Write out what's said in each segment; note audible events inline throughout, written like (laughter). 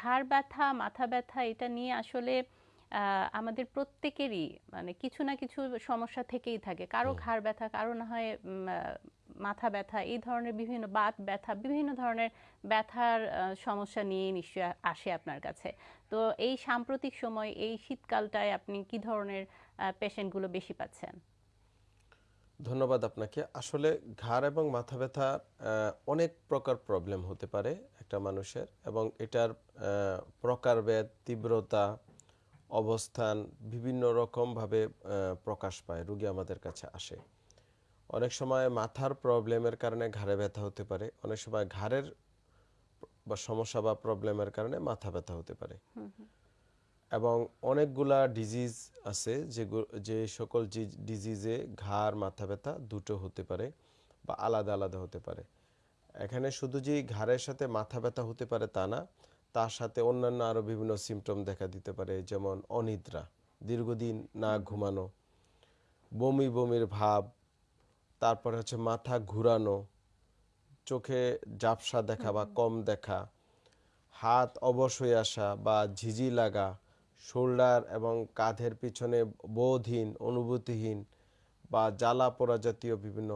ঘাড় ব্যথা মাথা ব্যথা এটা নিয়ে আসলে আমাদের প্রত্যেকেরই মানে কিছু না কিছু সমস্যা থেকেই থাকে। কারও ঘাড় ব্যথা কারও না হয় মাথা ব্যথা এই ধরনের বিভিন্ন বাত ব্যথা বিভিন্ন ধরনের ব্যথার সমস্যা নিয়ে নিশ্চয়ই আসে আপনার কাছে। তো এই সাম্প্রতিক সময় এই শীতকালটায় আপনি কি ধরনের পেশেন্টগুলো বেশি পাচ্ছেন? ধন্যবাদ আপনাকে। আসলে ঘাড় এবং মাথা ব্যথা অনেক প্রকার প্রবলেম হতে পারে। একটা মানুষের এবং এটার প্রকারভেদ তীব্রতা অবস্থান বিভিন্ন রকমভাবে প্রকাশ পায় রুগী আমাদের কাছে আসে। অনেক সময় মাথার প্রবলেমের কারণে ঘাড়ে ব্যথা হতে পারে অনেক সময় ঘাড়ের বা সমস্যা বা প্রবলেমের কারণে মাথা ব্যথা হতে পারে। এবং অনেকগুলা ডিজিজ আছে যে যে সকল ডিজিজে ঘাড় মাথা ব্যথা দুটো হতে পারে বা আলাদা আলাদা হতে পারে। এখানে শুধু যে ঘাড়ের সাথে মাথা ব্যথা হতে পারে তা না তার সাথে অন্যান্য আরও বিভিন্ন সিমটম দেখা দিতে পারে যেমন অনিদ্রা দীর্ঘদিন না ঘুমানো বমি বমির ভাব তারপরে হচ্ছে মাথা ঘুরানো চোখে জাপসা দেখা বা কম দেখা হাত অবশ হয়ে আসা বা ঝিঝি লাগা শোল্ডার এবং কাঁধের পিছনে বোধহীন অনুভূতিহীন বা জ্বালা পোড়া জাতীয় বিভিন্ন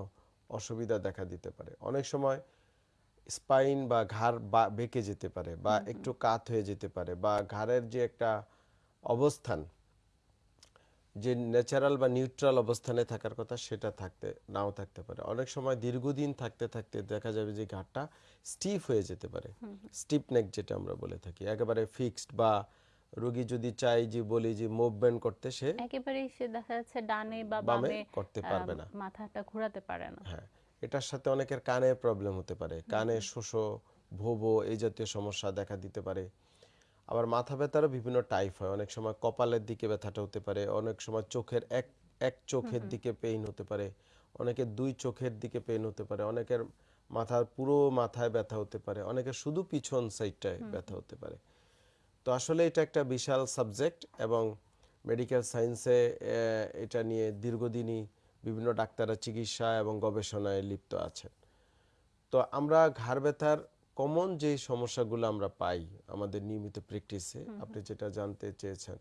অসুবিধা দেখা দিতে পারে। অনেক সময় স্পাইন বা ঘাড় বা- বেঁকে যেতে পারে বা একটু কাত হয়ে যেতে পারে বা ঘাড়ের যে একটা অবস্থান যে ন্যাচারাল বা নিউট্রাল অবস্থানে থাকার কথা সেটা থাকতে নাও থাকতে পারে। অনেক সময় দীর্ঘদিন থাকতে থাকতে দেখা যাবে যে ঘাটটা স্টিফ হয়ে যেতে পারে। স্টিপ নেক যেটা আমরা বলে থাকি। একেবারে ফিক্সড বা রোগী যদি চাই যে বলি যে মুভমেন্ট করতে সে একেবারেই সে দেখা যাচ্ছে ডানে বা বামে করতে পারবে না। মাথাটা ঘোরাতে পারে না। হ্যাঁ। এটার সাথে অনেকের কানে প্রবলেম হতে পারে। কানে শোষো ভোবো এই জাতীয় সমস্যা দেখা দিতে পারে। আবার মাথা ব্যথারও বিভিন্ন টাইপ হয়। অনেক সময় কপালের দিকে ব্যথাটা হতে পারে অনেক সময় চোখের এক এক চোখের দিকে পেইন হতে পারে অনেকের দুই চোখের দিকে পেইন হতে পারে অনেকের মাথার পুরো মাথায় ব্যথা হতে পারে অনেকের শুধু পিছন সাইডটায় ব্যথা হতে পারে। তো আসলে এটা একটা বিশাল সাবজেক্ট এবং মেডিকেল সায়েন্সে এটা নিয়ে দীর্ঘদিনই বিভিন্ন ডাক্তাররা চিকিৎসা এবং গবেষণায় লিপ্ত আছেন। তো আমরা ঘাড় ব্যথার কমন যে সমস্যাগুলো আমরা পাই আমাদের নিয়মিত প্র্যাকটিসে আপনি যেটা জানতে চেয়েছেন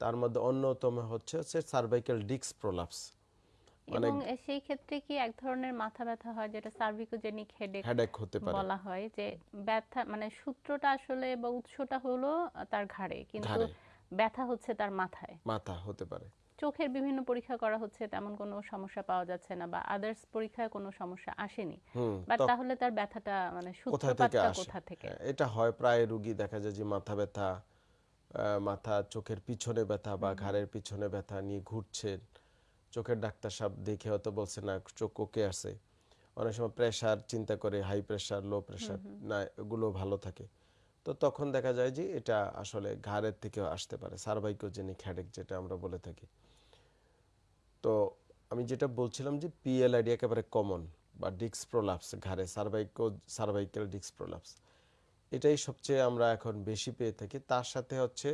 তার মধ্যে অন্যতম হচ্ছে হচ্ছে সার্ভাইকাল ডিক্স প্রলাপস মানে এবং সেই ক্ষেত্রে কি এক ধরনের মাথা ব্যথা হয় যেটা সার্ভিকোজেনিক হেডেক হেডেক হতে পারে। বলা হয় যে ব্যথা মানে সূত্রটা আসলে বা উৎসটা হলো তার ঘাড়ে কিন্তু। ব্যথা হচ্ছে তার মাথায়। মাথা হতে পারে। চোখের বিভিন্ন পরীক্ষা করা হচ্ছে তেমন কোনো সমস্যা পাওয়া যাচ্ছে না বা আদার্স পরীক্ষায় কোনো সমস্যা আসেনি। বাট তাহলে তার ব্যথাটা মানে সূত্রপাতটা কোথা থেকে? হ্যাঁ, এটা হয় প্রায় রুগী দেখা যায় যে মাথা ব্যথা মাথা চোখের পিছনে ব্যথা বা ঘাড়ের পিছনে ব্যথা নিয়ে ঘুরছেন। চোখের ডাক্তার সাহেব দেখে হয়তো বলছে না চোখ ওকে আছে। অনেক সময় প্রেশার চিন্তা করে হাই প্রেশার লো প্রেশার না এগুলো ভালো থাকে। তো তখন দেখা যায় যে এটা আসলে ঘাড়ের থেকেও আসতে পারে সার্ভাইকোজেনিক হেডেক যেটা আমরা বলে থাকি। তো আমি যেটা বলছিলাম যে পিএলআইডি একেবারে কমন বা ডিক্স প্রোলাপস ঘাড়ে সার্ভাইকো সার্ভাইকাল ডিক্স প্রোলাপস এটাই সবচেয়ে আমরা এখন বেশি পেয়ে থাকি। তার সাথে হচ্ছে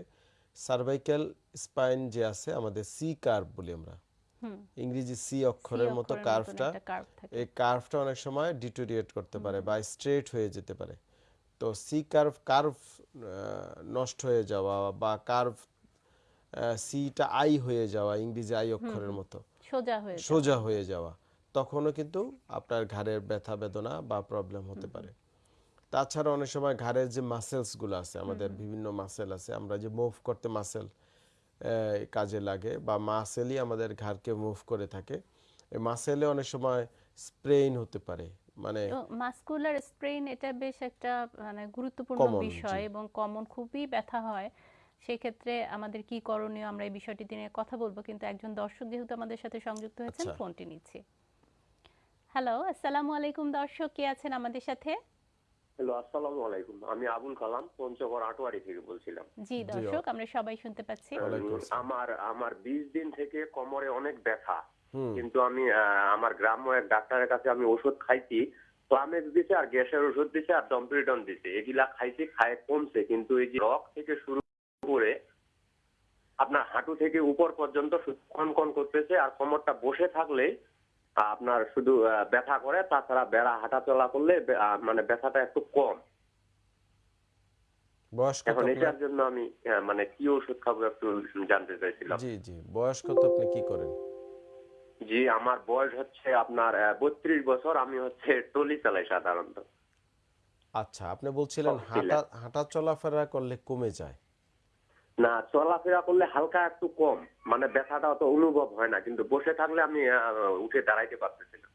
সার্ভাইকাল স্পাইন যে আছে আমাদের সি কার্ভ বলি আমরা। ইংরেজি সি অক্ষরের মতো কার্ভটা। এই কার্ভটা অনেক সময় ডিটোরিয়েট করতে পারে বা স্ট্রেট হয়ে যেতে পারে। তো সি কার্ভ কার্ভ নষ্ট হয়ে যাওয়া বা কার্ভ সিটা আই হয়ে যাওয়া ইংরেজি আই অক্ষরের মতো। সোজা হয়ে সোজা হয়ে যাওয়া। তখনও কিন্তু আপনার ঘাড়ের ব্যথা বেদনা বা প্রবলেম হতে পারে। তাছাড়া অনেক সময় ঘাড়ের যে মাসেলসগুলো আছে আমাদের বিভিন্ন মাসেল আছে আমরা যে মুভ করতে মাসেল কাজে লাগে বা মাসেলই আমাদের ঘাড়কে মুভ করে থাকে এই মাসেলে অনেক সময় স্প্রেইন হতে পারে। মানে মাস্কুলার স্প্রেইন এটা বেশ একটা মানে গুরুত্বপূর্ণ বিষয় এবং কমন খুবই ব্যথা হয়। সেক্ষেত্রে আমাদের কি করণীয় আমরা এই বিষয়টি নিয়ে কথা বলব কিন্তু একজন দর্শক যেহেতু আমাদের সাথে সংযুক্ত হয়েছেন আচ্ছা। ফোনটি নিচ্ছি। হ্যালো আসসালামু আলাইকুম দর্শক কে আছেন আমাদের সাথে? হ্যালো আসসালামু আলাইকুম। আমি আবুল কালাম পঞ্চগড় আটোয়ারি থেকে বলছিলাম। জি দর্শক আমরা সবাই শুনতে পাচ্ছি। ওয়ালাইকুম উম, আসসালাম। আমার আমার বিশ দিন থেকে কোমরে অনেক ব্যথা। কিন্তু আমি আহ, আমার গ্রাম্য এক ডাক্তারের কাছে আমি ওষুধ খাইছি। ক্লামেক্স দিছে আর গ্যাসের ওষুধ দিছে আর ডম্পিরিটন দিছে। এগুলা খাইছি খায় কমছে। কিন্তু এই যে রক থেকে শুরু করে আপনার হাঁটু থেকে উপর পর্যন্ত শুধু কন কন করতেছে আর কোমরটা বসে থাকলে আপনার শুধু ব্যথা করে তাছাড়া বেড়া হাঁটা চলা করলে মানে ব্যথাটা একটু কম। বয়স কত এটার জন্য আমি মানে কি ওষুধ খাব একটু জানতে চাইছিলাম। জি জি বয়স কত আপনি কি করেন? জি আমার বয়স হচ্ছে আপনার বত্রিশ বছর আমি হচ্ছে টলি চালাই সাধারণত। আচ্ছা আপনি বলছিলেন হাঁটা হাঁটা চলাফেরা করলে কমে যায়। না চলাফেরা করলে হালকা একটু কম। মানে ব্যথাটা অত অনুভব হয় না কিন্তু বসে থাকলে আমি আহ, উঠে দাঁড়াইতে পারতেছি না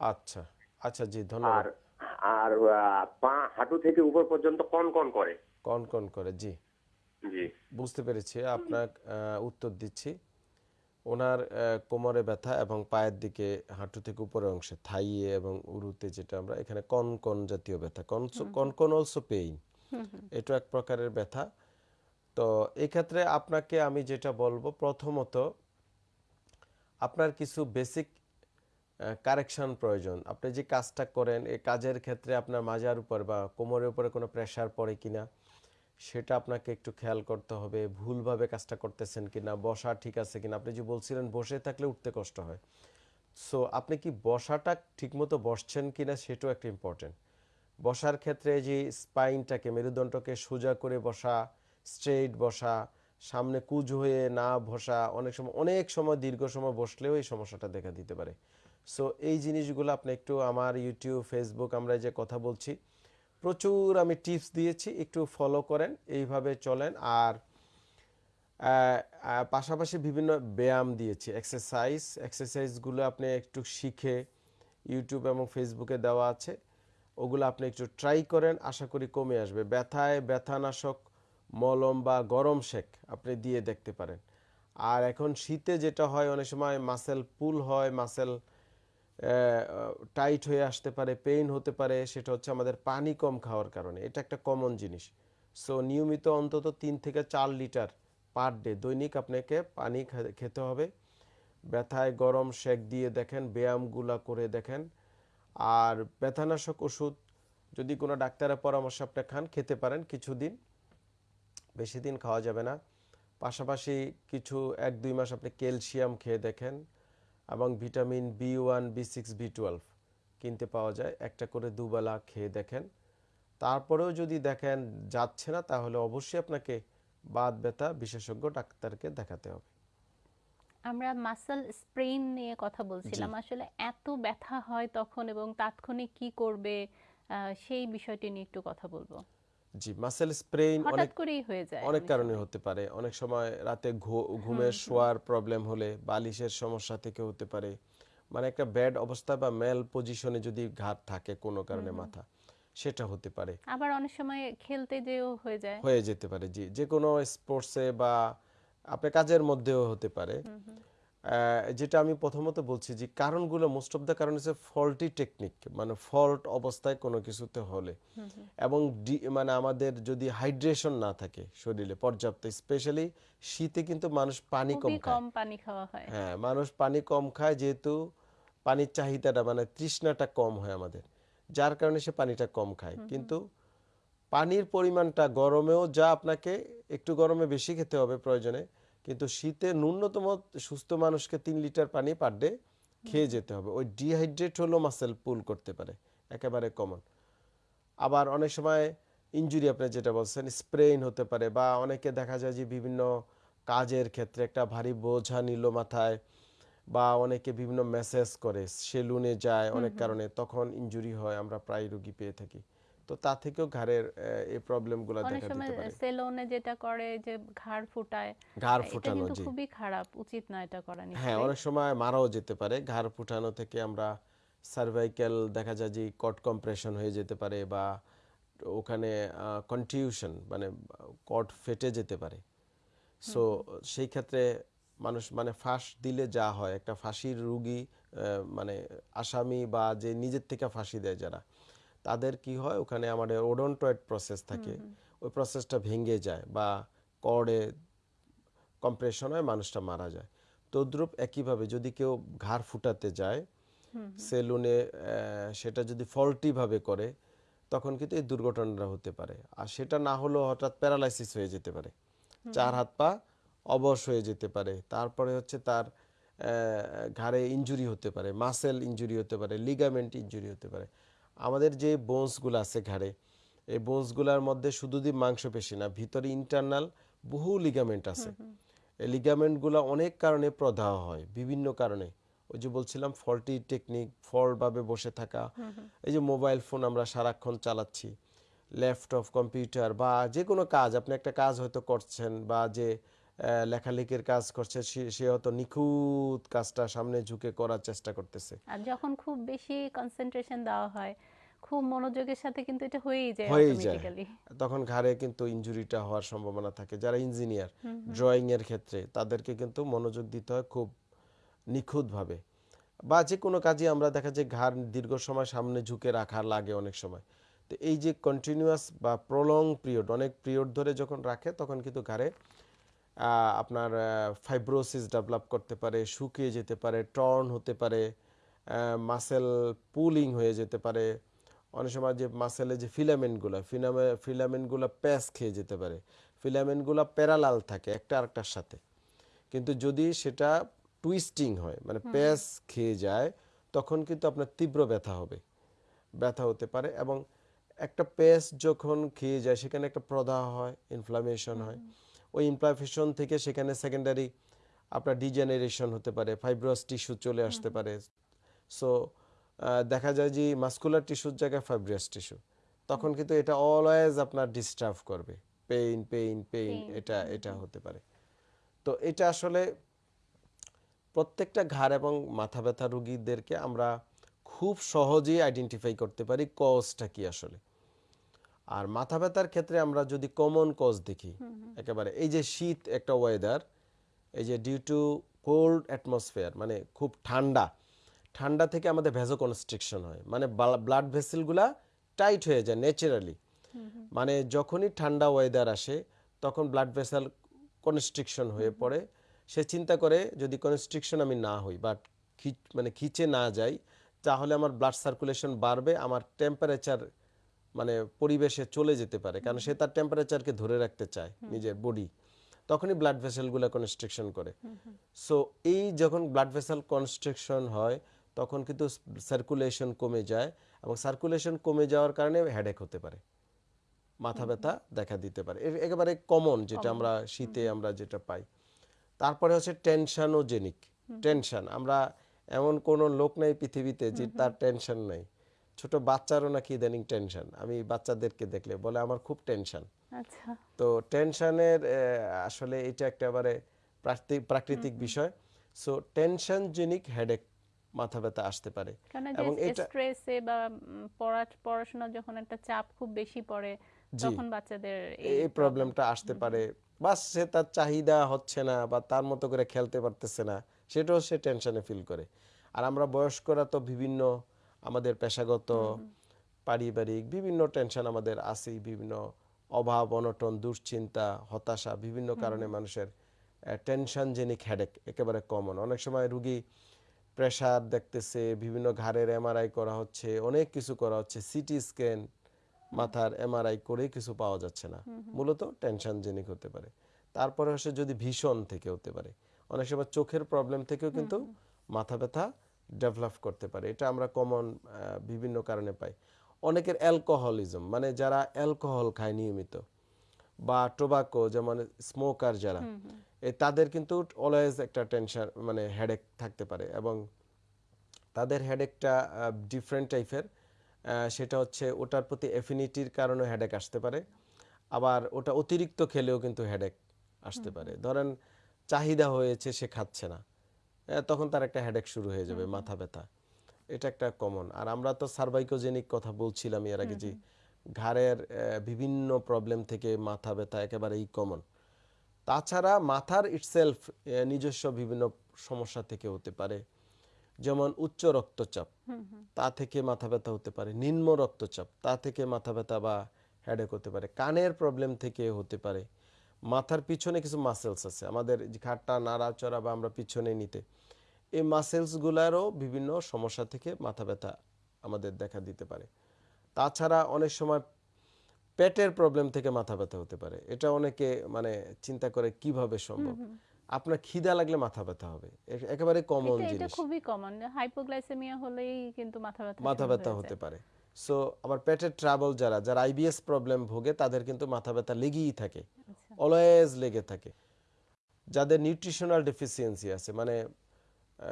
আচ্ছা আচ্ছা জি ধন্যবাদ। আর আহ, পা হাঁটু থেকে উপর পর্যন্ত কন কন করে। কন কন করে জি। জি। বুঝতে পেরেছি আপনার উত্তর দিচ্ছি। ওনার আহ, কোমরে ব্যথা এবং পায়ের দিকে হাঁটু থেকে উপরের অংশে থাইয়ে এবং উরুতে যেটা আমরা এখানে কন কন জাতীয় ব্যথা কন কন কন অলসো পেইন। এটা এক প্রকারের ব্যথা। তো এই ক্ষেত্রে আপনাকে আমি যেটা বলব, প্রথমত আপনার কিছু বেসিক কারেকশন প্রয়োজন। আপনি যে কাজটা করেন এই কাজের ক্ষেত্রে আপনার মাজার উপর বা কোমরের উপরে কোনো প্রেশার পড়ে কিনা, সেটা আপনাকে একটু খেয়াল করতে হবে। ভুলভাবে কাজটা করতেছেন কিনা, বসা ঠিক আছে কিনা, আপনি যে বলছিলেন বসে থাকলে উঠতে কষ্ট হয়। সো আপনি কি বসাটা ঠিকমতো বসছেন কিনা সেটাও একটা ইম্পর্টেন্ট বসার ক্ষেত্রে যে স্পাইনটাকে মেরুদণ্ডকে সোজা করে বসা স্ট্রেইট বসা, সামনে কুজ হয়ে না বসা, অনেক সময় অনেক সময়, দীর্ঘ সময় বসলেও এই সমস্যাটা দেখা দিতে পারে। সো এই জিনিসগুলো আপনি একটু আমার ইউটিউব ফেসবুক আমরা যে কথা বলছি, প্রচুর আমি টিপস দিয়েছি, একটু ফলো করেন, এইভাবে চলেন। আর পাশাপাশি বিভিন্ন ব্যায়াম দিয়েছি এক্সারসাইজ এক্সারসাইজগুলো আপনি একটু শিখে ইউটিউব এবং ফেসবুকে দেওয়া আছে, ওগুলো আপনি একটু ট্রাই করেন, আশা করি কমে আসবে। ব্যথায়, ব্যথানাশক মলম বা গরম শেক আপনি দিয়ে দেখতে পারেন। আর এখন শীতে যেটা হয়, অনেক সময় মাসেল পুল হয় মাসেল টাইট হয়ে আসতে পারে পেইন হতে পারে, সেটা হচ্ছে আমাদের পানি কম খাওয়ার কারণে। এটা একটা কমন জিনিস। সো নিয়মিত অন্তত তিন থেকে চার লিটার পার ডে দৈনিক আপনাকে পানি খেতে হবে। ব্যথায় গরম শেক দিয়ে দেখেন, ব্যায়ামগুলা করে দেখেন। আর ব্যথানাশক ওষুধ, যদি কোনো ডাক্তারের পরামর্শ আপনি খান, খেতে পারেন কিছুদিন। বেশি দিন খাওয়া যাবে না। পাশাপাশি কিছু এক দুই মাস আপনি ক্যালসিয়াম খেয়ে দেখেন এবং vitamin B one B six B twelve কিনতে পাওয়া যায়। একটা করে দুবেলা খেয়ে দেখেন। তারপরেও যদি দেখেন যাচ্ছে না তাহলে অবশ্যই আপনাকে বাত ব্যথা বিশেষজ্ঞ ডাক্তারকে দেখাতে হবে। আমরা মাসল স্প্রেন নিয়ে কথা বলছিলাম। আসলে এত ব্যথা হয় তখন এবং তাৎক্ষণিক কি করবে সেই বিষয়টি নিয়ে একটু কথা বলব। জি মাসেল স্প্রেইন অনেক করেই হয়ে যায় অনেক কারণে হতে পারে। অনেক সময় রাতে ঘুমের শোয়ার প্রবলেম হলে বালিশের সমস্যা থেকে হতে পারে। মানে একটা ব্যাড অবস্থা বা মেল পজিশনে যদি ঘাট থাকে কোনো কারণে মাথা সেটা হতে পারে। আবার অনেক সময় খেলতে যেও হয়ে যায়। হয়ে যেতে পারে জি। যে কোনো স্পোর্টসে বা আপনার কাজের মধ্যেও হতে পারে। যেটা আমি প্রথমত বলছি যে কারণগুলো মোস্ট অফ দ্য কারণ হচ্ছে ফল্টি টেকনিক মানে ফল্ট অবস্থায় কোনো কিছুতে হলে। এবং মানে আমাদের যদি হাইড্রেশন না থাকে শরীরে পর্যাপ্ত স্পেশালি শীতে কিন্তু মানুষ পানি কম খায়। কম পানি খাওয়া হয়। হ্যাঁ মানুষ পানি কম খায় যেহেতু পানির চাহিদাটা মানে তৃষ্ণাটা কম হয় আমাদের যার কারণে সে পানিটা কম খায়। কিন্তু পানির পরিমাণটা গরমেও যা আপনাকে একটু গরমে বেশি খেতে হবে প্রয়োজনে কিন্তু শীতে ন্যূনতম সুস্থ মানুষকে তিন লিটার পানি পার ডে খেয়ে যেতে হবে। ওই ডিহাইড্রেট হলেও মাসেল পুল করতে পারে একেবারে কমন আবার অনেক সময় ইনজুরি আপনি যেটা বলছেন স্প্রেইন হতে পারে বা অনেকে দেখা যায় যে বিভিন্ন কাজের ক্ষেত্রে একটা ভারী বোঝা নিল মাথায় বা অনেকে বিভিন্ন মেসেজ করে সেলুনে যায় অনেক কারণে তখন ইনজুরি হয় আমরা প্রায় রুগী পেয়ে থাকি। তো তা থেকেও ঘাড়ের এই প্রবলেমগুলো অনেক দেখা দিতে পারে। সেলুনে যেটা করে যে ঘাড় ফুটায় ঘাড় ফুটানো জি। খুবই খারাপ উচিত না এটা করা হ্যাঁ অনেক সময় মারাও যেতে পারে। ঘাড় ফুটানো থেকে আমরা সার্ভাইকেল দেখা যায় যে কট কম্প্রেশন হয়ে যেতে পারে বা ওখানে কনটিউশন মানে কট ফেটে যেতে পারে। সো সেই ক্ষেত্রে মানুষ মানে ফাঁস দিলে যা হয় একটা ফাঁসির রুগী মানে আসামি বা যে নিজের থেকে ফাঁসি দেয় যারা তাদের কি হয়? ওখানে আমাদের ওডন্টয়েড প্রসেস থাকে। ওই প্রসেসটা ভেঙে যায় বা কর্ডে কম্প্রেশন হয় মানুষটা মারা যায়। তদ্রুপ একইভাবে যদি কেউ ঘাড় ফুটাতে যায় সেলুনে সেটা যদি ফল্টিভাবে করে তখন কিন্তু এই দুর্ঘটনাটা হতে পারে। আর সেটা না হলেও হঠাৎ প্যারালাইসিস হয়ে যেতে পারে। চার হাত পা অবশ হয়ে যেতে পারে। তারপরে হচ্ছে তার ঘাড়ে ইনজুরি হতে পারে মাসেল ইনজুরি হতে পারে লিগামেন্ট ইনজুরি হতে পারে। আমাদের যে বোনসগুলো আছে ঘাড়ে এই বোনসগুলোর মধ্যে শুধু দি মাংসপেশি না ভিতরে ইন্টারনাল বহু লিগামেন্ট আছে। এই লিগামেন্টগুলো অনেক কারণে প্রদাহ হয় বিভিন্ন কারণে। ওই যে বলছিলাম ফল্টি টেকনিক ফল্টভাবে বসে থাকা। এই যে মোবাইল ফোন আমরা সারাক্ষণ চালাচ্ছি ল্যাপটপ কম্পিউটার বা যে কোনো কাজ আপনি একটা কাজ হয়তো করছেন বা যে লেখালেখির কাজ করছে সে- হয়তো নিখুঁত কাজটা সামনে ঝুঁকে করার চেষ্টা করতেছে। আর যখন খুব বেশি কনসেন্ট্রেশন দেওয়া হয় খুব মনোযোগের সাথে কিন্তু এটা হয়েই যায় হয়েই যায়। তখন ঘাড়ে কিন্তু ইনজুরিটা হওয়ার সম্ভাবনা থাকে। যারা ইঞ্জিনিয়ার ড্রয়িং এর ক্ষেত্রে তাদেরকে কিন্তু মনোযোগ দিতে হয় খুব নিখুঁতভাবে। বা যে কোনো কাজে আমরা দেখা যায় ঘাড় দীর্ঘ সময় সামনে ঝুঁকে রাখা লাগে অনেক সময়। তো এই যে কন্টিনিউয়াস বা প্রলং পিরিয়ড অনেক পিরিয়ড ধরে যখন রাখে তখন কিন্তু ঘাড়ে আপনার ফাইব্রোসিস ডেভেলপ করতে পারে শুকিয়ে যেতে পারে টর্ন হতে পারে মাসেল পুলিং হয়ে যেতে পারে। অনেক সময় যে মাসেলে যে ফিলামেন্টগুলো ফিলামে ফিলামেন্টগুলো প্যাস খেয়ে যেতে পারে। ফিলামেন্টগুলো প্যারালাল থাকে একটা আরেকটার সাথে। কিন্তু যদি সেটা টুইস্টিং হয় মানে প্যাস খেয়ে যায় তখন কিন্তু আপনার তীব্র ব্যথা হবে। ব্যথা হতে পারে এবং একটা পেস্ট যখন খেয়ে যায় সেখানে একটা প্রদাহ হয় ইনফ্লামেশন হয়। ওই ইনফ্লামেশন থেকে সেখানে সেকেন্ডারি আপনার ডিজেনারেশন হতে পারে ফাইব্রাস টিস্যু চলে আসতে পারে। সো দেখা যায় যে মাস্কুলার টিস্যুর জায়গায় ফাইব্রাস টিস্যু তখন কিন্তু এটা অলওয়েজ আপনার ডিস্টার্ব করবে। পেইন পেইন পেইন এটা এটা হতে পারে। তো এটা আসলে প্রত্যেকটা ঘাড় এবং মাথা ব্যথা রুগীদেরকে আমরা খুব সহজেই আইডেন্টিফাই করতে পারি কজটা কি আসলে। আর মাথা ব্যথার ক্ষেত্রে আমরা যদি কমন কজ দেখি একেবারে এই যে শীত একটা ওয়েদার এই যে ডিউ টু কোল্ড অ্যাটমসফিয়ার মানে খুব ঠান্ডা ঠান্ডা থেকে আমাদের ভেজো কনস্ট্রিকশন হয়। মানে ব্লাড ভেসেলগুলা টাইট হয়ে যায় ন্যাচারালি মানে যখনই ঠান্ডা ওয়েদার আসে তখন ব্লাড ভেসেল কনস্ট্রিকশন হয়ে পড়ে। সে চিন্তা করে যদি কনস্ট্রিকশন আমি না হই বা মানে খিচে না যাই তাহলে আমার ব্লাড সার্কুলেশন বাড়বে আমার টেম্পারেচার মানে পরিবেশে চলে যেতে পারে। কারণ সে তার টেম্পারেচারকে ধরে রাখতে চায় নিজের বডি তখনই ব্লাড ভেসেলগুলো কনস্ট্রিকশন করে। সো এই যখন ব্লাড ভেসেল কনস্ট্রিকশন হয় তখন কিন্তু সার্কুলেশন কমে যায় এবং সার্কুলেশন কমে যাওয়ার কারণে হেডেক হতে পারে। মাথা ব্যথা দেখা দিতে পারে। একেবারে কমন যেটা আমরা শীতে আমরা যেটা পাই। তারপরে হচ্ছে টেনশনোজেনিক টেনশন আমরা এমন কোনো লোক নাই পৃথিবীতে যে তার টেনশন নাই। ছোট বাচ্চারও নাকি ইদানিং টেনশন আমি বাচ্চাদেরকে দেখলে বলে আমার খুব টেনশন আচ্ছা। তো টেনশনের আসলে এটা একেবারে প্রাকৃতিক প্রাকৃতিক বিষয়। সো টেনশন জেনিক হেডেক মাথা ব্যথা আসতে পারে। এবং এটা- স্ট্রেসে বা পড়াশোনা যখন একটা চাপ খুব বেশি পড়ে তখন বাচ্চাদের এই প্রবলেমটা আসতে পারে। বাস সে তার চাহিদা হচ্ছে না বা তার মতো করে খেলতে পারতেছে না সেটাও সে টেনশনে ফিল করে। আর আমরা বয়স্করা তো বিভিন্ন আমাদের পেশাগত পারিবারিক বিভিন্ন টেনশন আমাদের আছেই বিভিন্ন অভাব অনটন দুশ্চিন্তা হতাশা বিভিন্ন কারণে মানুষের টেনশন জেনিক হেডেক একেবারে কমন অনেক সময় রুগী প্রেশার দেখতেছে বিভিন্ন ঘাড়ের এমআরআই করা হচ্ছে অনেক কিছু করা হচ্ছে সিটি স্ক্যান মাথার এমআরআই করে কিছু পাওয়া যাচ্ছে না। মূলত টেনশন জেনিক হতে পারে। তারপরে হচ্ছে যদি ভীষণ থেকে হতে পারে। অনেক সময় চোখের প্রবলেম থেকেও কিন্তু মাথা ব্যথা ডেভেলপ করতে পারে। এটা আমরা কমন বিভিন্ন কারণে পাই। অনেকের অ্যালকোহলিজম মানে যারা অ্যালকোহল খায় নিয়মিত বা টোবাকো যেমন স্মোকার যারা এই তাদের কিন্তু অলওয়েজ একটা টেনশন মানে হেডেক থাকতে পারে এবং তাদের হেডেকটা ডিফারেন্ট টাইপের সেটা হচ্ছে ওটার প্রতি এফিনিটির কারণে হেডেক আসতে পারে। আবার ওটা অতিরিক্ত খেলেও কিন্তু হেডেক আসতে পারে। ধরেন চাহিদা হয়েছে সে খাচ্ছে না। তখন তার একটা হেডেক শুরু হয়ে যাবে মাথা ব্যথা। এটা একটা কমন আর আমরা তো সার্ভাইকোজেনিক কথা বলছিলাম এর আগে যে ঘাড়ের বিভিন্ন প্রবলেম থেকে মাথা ব্যথা একেবারেই কমন তাছাড়া মাথার ইটসেলফ নিজস্ব বিভিন্ন সমস্যা থেকে হতে পারে। যেমন উচ্চ রক্তচাপ তা থেকে মাথা ব্যথা হতে পারে। নিম্ন রক্তচাপ তা থেকে মাথা ব্যথা বা হেডেক হতে পারে। কানের প্রবলেম থেকে হতে পারে। মাথার পিছনে কিছু মাসেলস আছে। আমাদের ঘাটটা নাড়াচড়া বা আমরা পিছনে নিতে এই মাসেলসগুলারও বিভিন্ন সমস্যা থেকে মাথা ব্যথা আমাদের দেখা দিতে পারে। তাছাড়া অনেক সময় পেটের প্রবলেম থেকে মাথা ব্যথা হতে পারে। এটা অনেকে মানে চিন্তা করে কীভাবে সম্ভব? আপনার খিদা লাগলে মাথা ব্যথা হবে। একেবারে কমন এটা এটা খুবই কমন হাইপোগ্লাইসেমিয়া হলেই কিন্তু মাথা ব্যথা মাথা ব্যথা হতে পারে। সো আবার পেটের ট্রাবল যারা যারা আইবিএস প্রবলেম ভোগে তাদের কিন্তু মাথা ব্যথা লেগেই থাকে। আচ্ছা। অলওয়েজ লেগে থাকে। যাদের নিউট্রিশনাল ডেফিসিয়েন্সি আছে মানে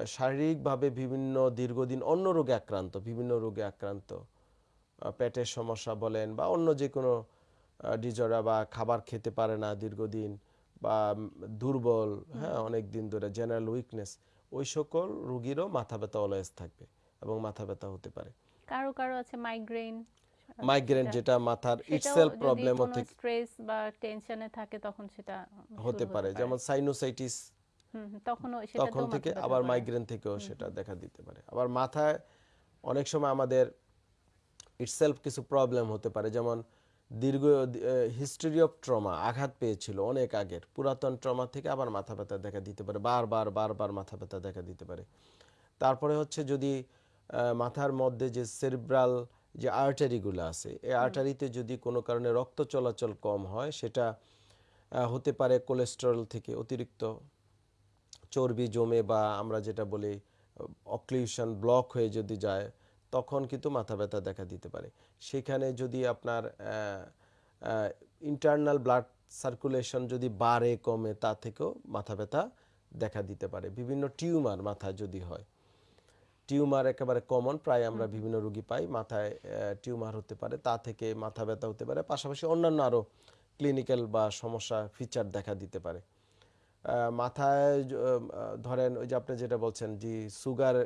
শারীরিকভাবে বিভিন্ন দীর্ঘদিন অন্য রোগে আক্রান্ত বিভিন্ন রোগে আক্রান্ত পেটের সমস্যা বলেন বা অন্য যে কোনো ডিজরা বা খাবার খেতে পারে না দীর্ঘদিন বা দুর্বল হ্যাঁ অনেক দিন ধরে জেনারেল উইকনেস ওই সকল রুগীরও মাথা ব্যথা অলওয়েজ থাকবে এবং মাথা ব্যথা হতে পারে। কারও কারও আছে মাইগ্রেন মাইগ্রেন যেটা মাথার ইটসেলফ প্রবলেমও থেকে স্ট্রেস বা টেনশনে থাকে তখন সেটা হতে পারে। যেমন সাইনোসাইটিস হুম, হুম, সেটা তখন থেকে আবার মাইগ্রেন থেকেও সেটা দেখা দিতে পারে। আবার মাথায় অনেক সময় আমাদের ইটসেলফ কিছু প্রবলেম হতে পারে। যেমন দীর্ঘ হিস্টরি অফ ট্রমা আঘাত পেয়েছিল অনেক আগের। পুরাতন ট্রমা থেকে আবার মাথা ব্যথা দেখা দিতে পারে। বারবার বারবার মাথা ব্যথা দেখা দিতে পারে। তারপরে হচ্ছে যদি মাথার মধ্যে যে সেরিব্রাল যে আর্টারিগুলো আছে এই আর্টারিতে যদি কোনো কারণে রক্ত চলাচল কম হয় সেটা হতে পারে কোলেস্টেরল থেকে অতিরিক্ত। চর্বি জমে বা আমরা যেটা বলি অক্লিউশন ব্লক হয়ে যদি যায় তখন কিন্তু মাথা ব্যথা দেখা দিতে পারে। সেখানে যদি আপনার ইন্টারনাল ব্লাড সার্কুলেশন যদি বাড়ে কমে তা থেকেও মাথা ব্যথা দেখা দিতে পারে। বিভিন্ন টিউমার মাথা যদি হয়। টিউমার একেবারে কমন প্রায় আমরা বিভিন্ন রোগী পাই মাথায় টিউমার হতে পারে তা থেকে মাথা ব্যথা হতে পারে পাশাপাশি অন্যান্য আরও ক্লিনিক্যাল বা সমস্যা ফিচার দেখা দিতে পারে। মাথায় ধরেন ওই যে আপনি যেটা বলছেন যে সুগার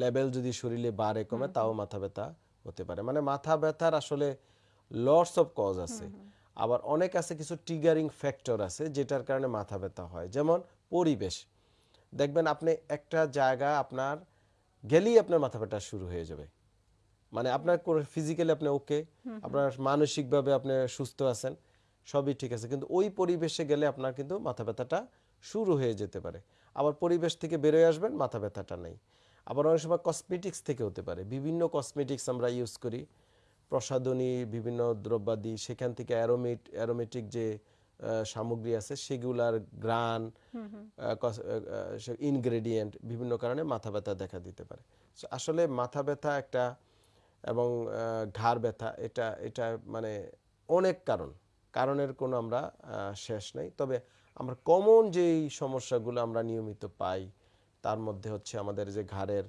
লেভেল যদি শরীরে বাড়ে কমে তাও মাথা ব্যথা হতে পারে। মানে মাথা ব্যথার আসলে লটস অফ কজ আছে। আবার অনেক আছে কিছু ট্রিগারিং ফ্যাক্টর আছে যেটার কারণে মাথা ব্যথা হয়। যেমন পরিবেশ। দেখবেন আপনি একটা জায়গা আপনার গেলেই আপনার মাথা ব্যথা শুরু হয়ে যাবে। মানে আপনার ফিজিক্যালি আপনি ওকে আপনার মানসিকভাবে আপনি সুস্থ আছেন সবই ঠিক আছে। কিন্তু ওই পরিবেশে গেলে আপনার কিন্তু মাথা ব্যথাটা শুরু হয়ে যেতে পারে। আবার পরিবেশ থেকে বেরোয় আসবেন মাথা ব্যথাটা নেই। আবার অনেক সময় কসমেটিক্স থেকে হতে পারে। বিভিন্ন কসমেটিক্স আমরা ইউজ করি। প্রসাধনী বিভিন্ন দ্রব্যাদি সেখান থেকে অ্যারোমেট অ্যারোমেটিক যে সামগ্রী আছে সেগুলার গ্রান ইনগ্রেডিয়েন্ট বিভিন্ন কারণে মাথা ব্যথা দেখা দিতে পারে। আসলে মাথা ব্যথা একটা এবং ঘাড় ব্যথা এটা এটা মানে অনেক কারণ। কারণের কোনো আমরা শেষ নেই। তবে আমরা কমন যেই সমস্যাগুলো আমরা নিয়মিত পাই তার মধ্যে হচ্ছে আমাদের যে ঘাড়ের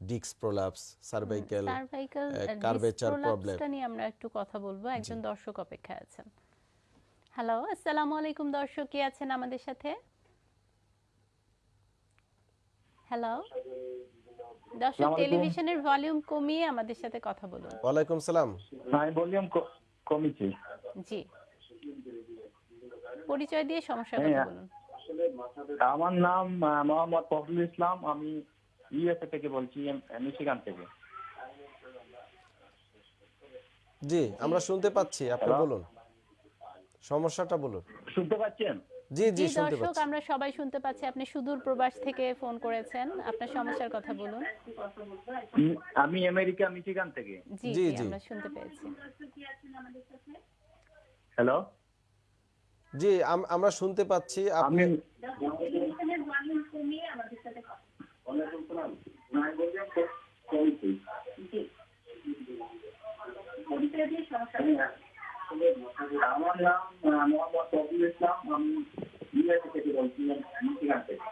ডিক্স prolapse cervical cervical curvature problem প্রবলেমটা নিয়ে আমরা একটু কথা বলব। একজন দর্শক অপেক্ষায় আছেন। হ্যালো আসসালামু আলাইকুম দর্শক কে আছেন আমাদের সাথে? হ্যালো দর্শক টেলিভিশনের ভলিউম কমিয়ে আমাদের সাথে কথা বলুন। ওয়ালাইকুম সালাম। আমি ভলিউম কমিছি জি। পরিচয় দিয়ে সমস্যার হ্যাঁ, কথা বলুন। আমার নাম মোহাম্মদ ফখরুল ইসলাম। আমি ইউএসএ থেকে বলছি মিশিগান থেকে। জি আমরা শুনতে পাচ্ছি। আপনি বলুন। সমস্যাটা বলুন। শুনতে পাচ্ছেন? জি জি শুনতে দর্শক আমরা সবাই শুনতে পাচ্ছি। আপনি সুদূর প্রবাস থেকে ফোন করেছেন। আপনার সমস্যার কথা বলুন। আমি আমেরিকা মিশিগান থেকে। জি জি। আমরা শুনতে পেয়েছি। হ্যালো? জি আম- আমরা শুনতে পাচ্ছি। আপনি আমি আমার নাম মোহাম্মদ ফখরুল ইসলাম আমি ইউএসএ থেকে বলছি মিশিগান থেকে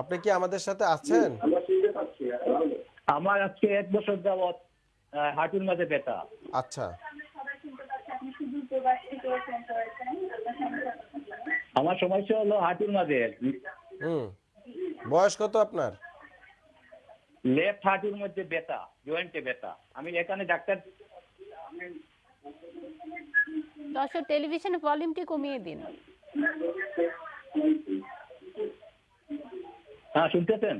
আপনি কি আমাদের সাথে আছেন? আমার আজকে এক বছর যাবৎ হাঁটুর মাঝে ব্যথা। আচ্ছা। আমার সমস্যা হলো হাঁটুর মাঝে। হুম। বয়স কত আপনার? লেফট হাঁটুর মধ্যে ব্যথা জয়েন্টে ব্যথা। আমি এখানে ডাক্তার দর্শক টেলিভিশনের ভলিউমটি কমিয়ে দিন। হ্যাঁ শুনতেছেন?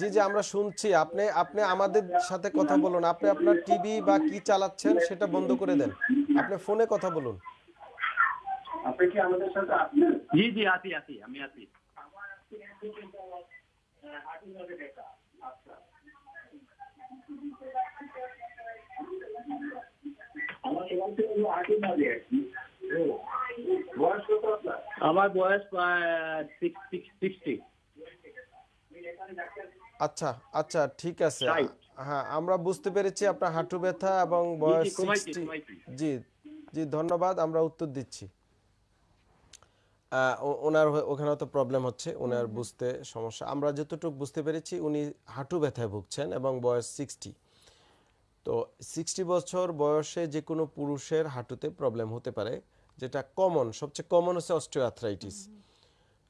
জি জি আমরা শুনছি। আপনি আপনি আমাদের সাথে কথা বলুন। আপনি আপনার টিভি বা কি চালাচ্ছেন সেটা বন্ধ করে দেন। আপনি ফোনে কথা বলুন। আপনি কি আমাদের সাথে জি জি আছি আছি আমি আছি। আমার বয়স সিক্সটি আচ্ছা আচ্ছা ঠিক আছে। হ্যাঁ আমরা বুঝতে পেরেছি আপনার হাঁটু ব্যথা এবং বয়স জি, সিক্সটি জি জি ধন্যবাদ আমরা উত্তর দিচ্ছি। ওনার ওখানে তো প্রবলেম হচ্ছে ওনার বুঝতে সমস্যা। আমরা যতটুকু বুঝতে পেরেছি উনি হাঁটু ব্যথায় ভুগছেন এবং বয়স সিক্সটি তো সিক্সটি বছর বয়সে যে কোনো পুরুষের হাঁটুতে প্রবলেম হতে পারে যেটা কমন সবচেয়ে কমন হচ্ছে অস্টিওআর্থ্রাইটিস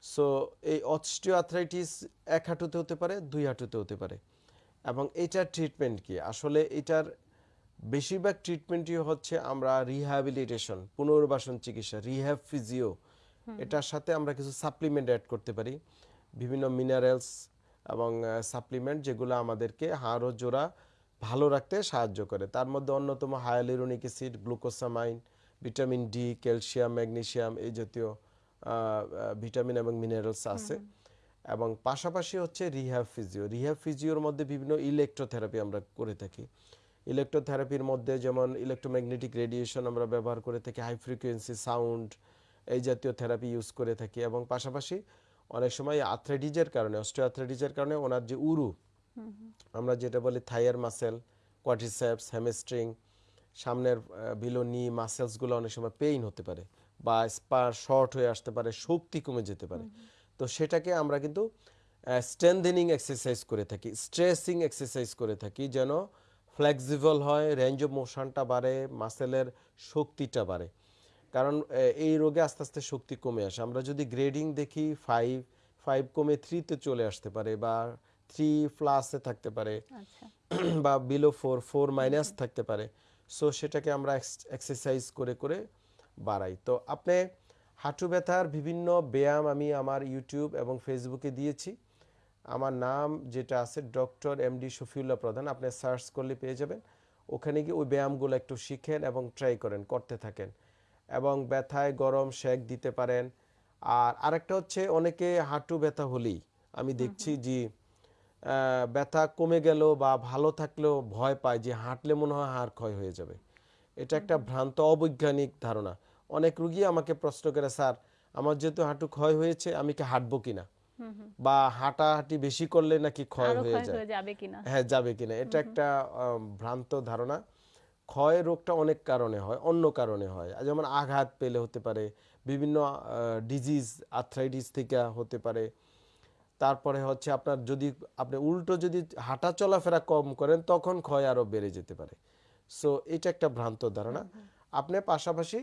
সো এই অস্টিওআর্থ্রাইটিস এক হাঁটুতে হতে পারে দুই হাঁটুতে হতে পারে। এবং এটার ট্রিটমেন্ট কি? আসলে এটার বেশিরভাগ ট্রিটমেন্টই হচ্ছে আমরা রিহ্যাবিলিটেশন পুনর্বাসন চিকিৎসা রিহ্যাব ফিজিও এটার সাথে আমরা কিছু সাপ্লিমেন্ট অ্যাড করতে পারি। বিভিন্ন মিনারেলস এবং সাপ্লিমেন্ট যেগুলো আমাদেরকে হাড় ও জোড়া ভালো রাখতে সাহায্য করে। তার মধ্যে অন্যতম hyaluronic acid glucosamine vitamin D calcium magnesium এই জাতীয় ভিটামিন এবং মিনারেলস আছে। এবং পাশাপাশি হচ্ছে রিহ্যাব ফিজিও। রিহ্যাব ফিজিওর মধ্যে বিভিন্ন ইলেকট্রোথেরাপি আমরা করে থাকি। ইলেকট্রোথেরাপির মধ্যে যেমন ইলেকট্রোম্যাগনেটিক রেডিয়েশন আমরা ব্যবহার করে থাকি হাই ফ্রিকোয়েন্সি সাউন্ড এই জাতীয় থেরাপি ইউজ করে থাকি। এবং পাশাপাশি অনেক সময় আথ্রেডিজের কারণে অস্টিওআথ্রেডিজের কারণে ওনার যে উরু আমরা যেটা বলি থাইয়ার মাসেল কোয়াটিসেপস হ্যামস্ট্রিং সামনের বিলো নি মাসেলসগুলো অনেক সময় পেইন হতে পারে বা স্পার শর্ট হয়ে আসতে পারে, শক্তি কমে যেতে পারে। তো সেটাকে আমরা কিন্তু স্ট্রেন্থেনিং এক্সারসাইজ করে থাকি স্ট্রেসিং এক্সারসাইজ করে থাকি যেন ফ্লেক্সিবল হয় রেঞ্জ অফ মোশনটা বাড়ে মাসেলের শক্তিটা বাড়ে। কারণ এই রোগে আস্তে আস্তে শক্তি কমে আসে। আমরা যদি গ্রেডিং দেখি ফাইভ ফাইভ কমে থ্রিতে চলে আসতে পারে বা থ্রি প্লাসে থাকতে পারে। আচ্ছা। (clears throat) বা বিলো ফোর ফোর মাইনাস থাকতে পারে। সো সেটাকে আমরা এক্সারসাইজ করে করে বাড়াই। তো আপনি হাঁটু ব্যথার বিভিন্ন ব্যায়াম আমি আমার ইউটিউব এবং ফেসবুকে দিয়েছি। আমার নাম যেটা আছে ডক্টর এম ডি শফিউল্লাহ প্রধান। আপনি সার্চ করলে পেয়ে যাবেন। ওখানে গিয়ে ওই ব্যায়ামগুলো একটু শিখেন এবং ট্রাই করেন করতে থাকেন। এবং ব্যথায় গরম শেক দিতে পারেন। আর আরেকটা হচ্ছে অনেকে হাঁটু ব্যথা হলেই আমি দেখছি যে ব্যথা কমে গেল বা ভালো থাকলেও ভয় পায় যে হাঁটলে মনে হয় হাড় ক্ষয় হয়ে যাবে। এটা একটা ভ্রান্ত অবৈজ্ঞানিক ধারণা। অনেক রুগী আমাকে প্রশ্ন করে স্যার আমার যেহেতু হাঁটু ক্ষয় হয়েছে আমি কি হাঁটবো কিনা বা হাঁটাহাঁটি বেশি করলে নাকি ক্ষয় হয়ে যায়? হ্যাঁ যাবে কিনা এটা একটা ভ্রান্ত ধারণা। ক্ষয় রোগটা অনেক কারণে হয় অন্য কারণে হয়। যেমন আঘাত পেলে হতে পারে বিভিন্ন ডিজিজ আর্থ্রাইটিস থেকে হতে পারে তারপরে হচ্ছে আপনার যদি আপনি উল্টো যদি হাঁটা চলাফেরা কম করেন, তখন ক্ষয় আরও বেড়ে যেতে পারে। সো এটা একটা ভ্রান্ত ধারণা। আপনি পাশাপাশি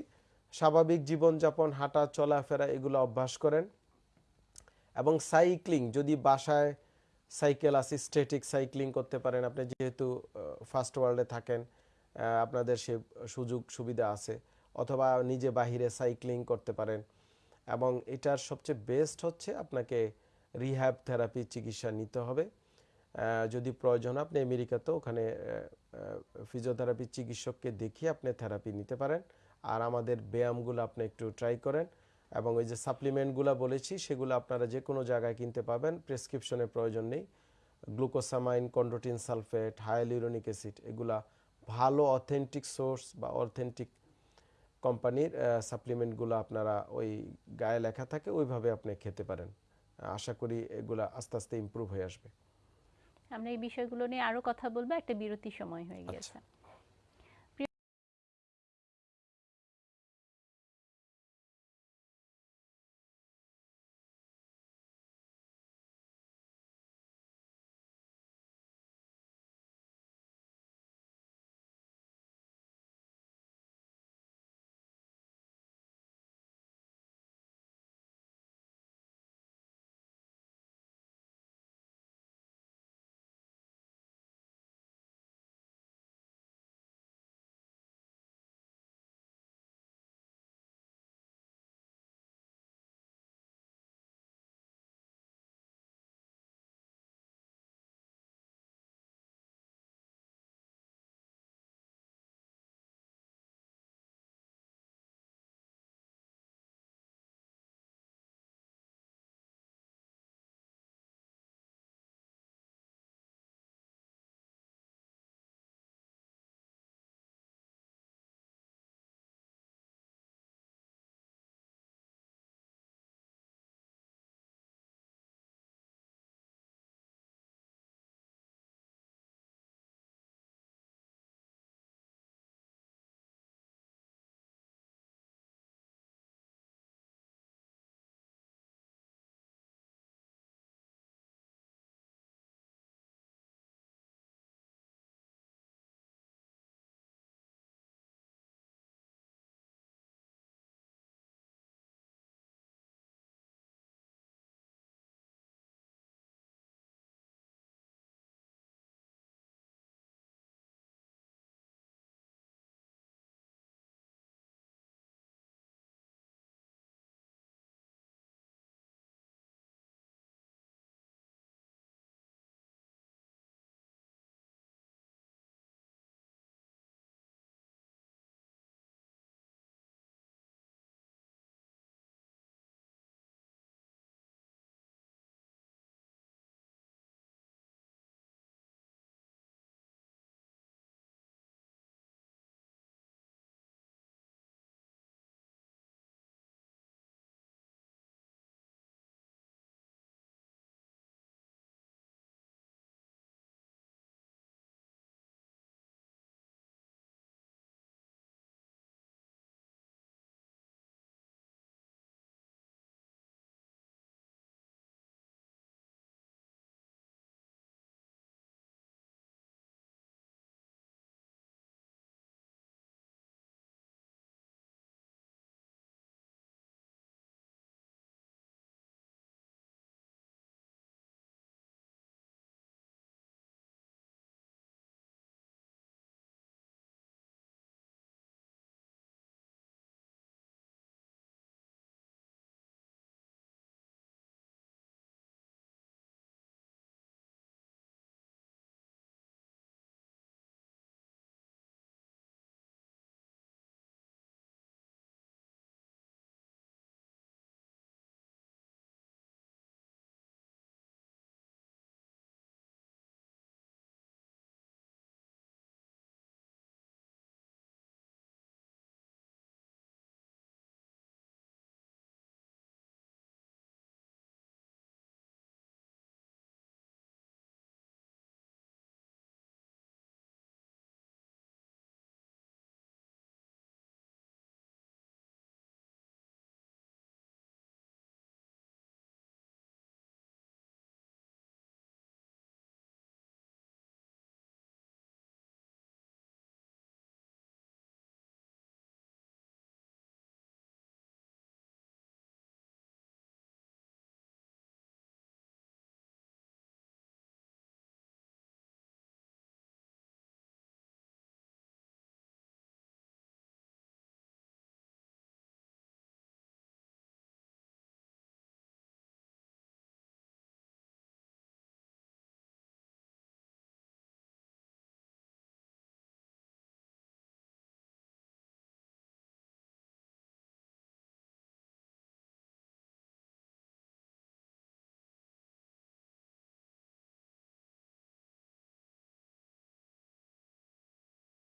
স্বাভাবিক জীবনযাপন, হাঁটা, চলাফেরা এগুলো অভ্যাস করেন এবং সাইক্লিং যদি বাসায় সাইকেল আছে স্ট্যাটিক সাইক্লিং করতে পারেন। আপনি যেহেতু ফার্স্ট ওয়ার্ল্ডে থাকেন আপনাদের সে সুযোগ সুবিধা আছে, অথবা নিজে বাহিরে সাইক্লিং করতে পারেন। এবং এটার সবচেয়ে বেস্ট হচ্ছে আপনাকে রিহ্যাব থেরাপি চিকিৎসা নিতে হবে। যদি প্রয়োজন আপনি আমেরিকাতেও ওখানে ফিজিওথেরাপি চিকিৎসককে দেখিয়ে আপনি থেরাপি নিতে পারেন। আর আমাদের ব্যায়ামগুলো আপনি একটু ট্রাই করেন। এবং ওই যে সাপ্লিমেন্টগুলো বলেছি, সেগুলো আপনারা যে কোনো জায়গায় কিনতে পাবেন। প্রেসক্রিপশনের প্রয়োজন নেই। Glucosamine chondroitin sulphate hyaluronic acid এগুলা ভালো অথেন্টিক সোর্স বা অথেন্টিক কোম্পানির সাপ্লিমেন্টগুলো আপনারা ওই গায়ে লেখা থাকে, ওইভাবে আপনি খেতে পারেন। আশা করি এগুলো আস্তে আস্তে ইমপ্রুভ হয়ে আসবে। আমরা এই বিষয়গুলো নিয়ে আরও কথা বলব একটা বিরতি সময় হয়ে গিয়েছে।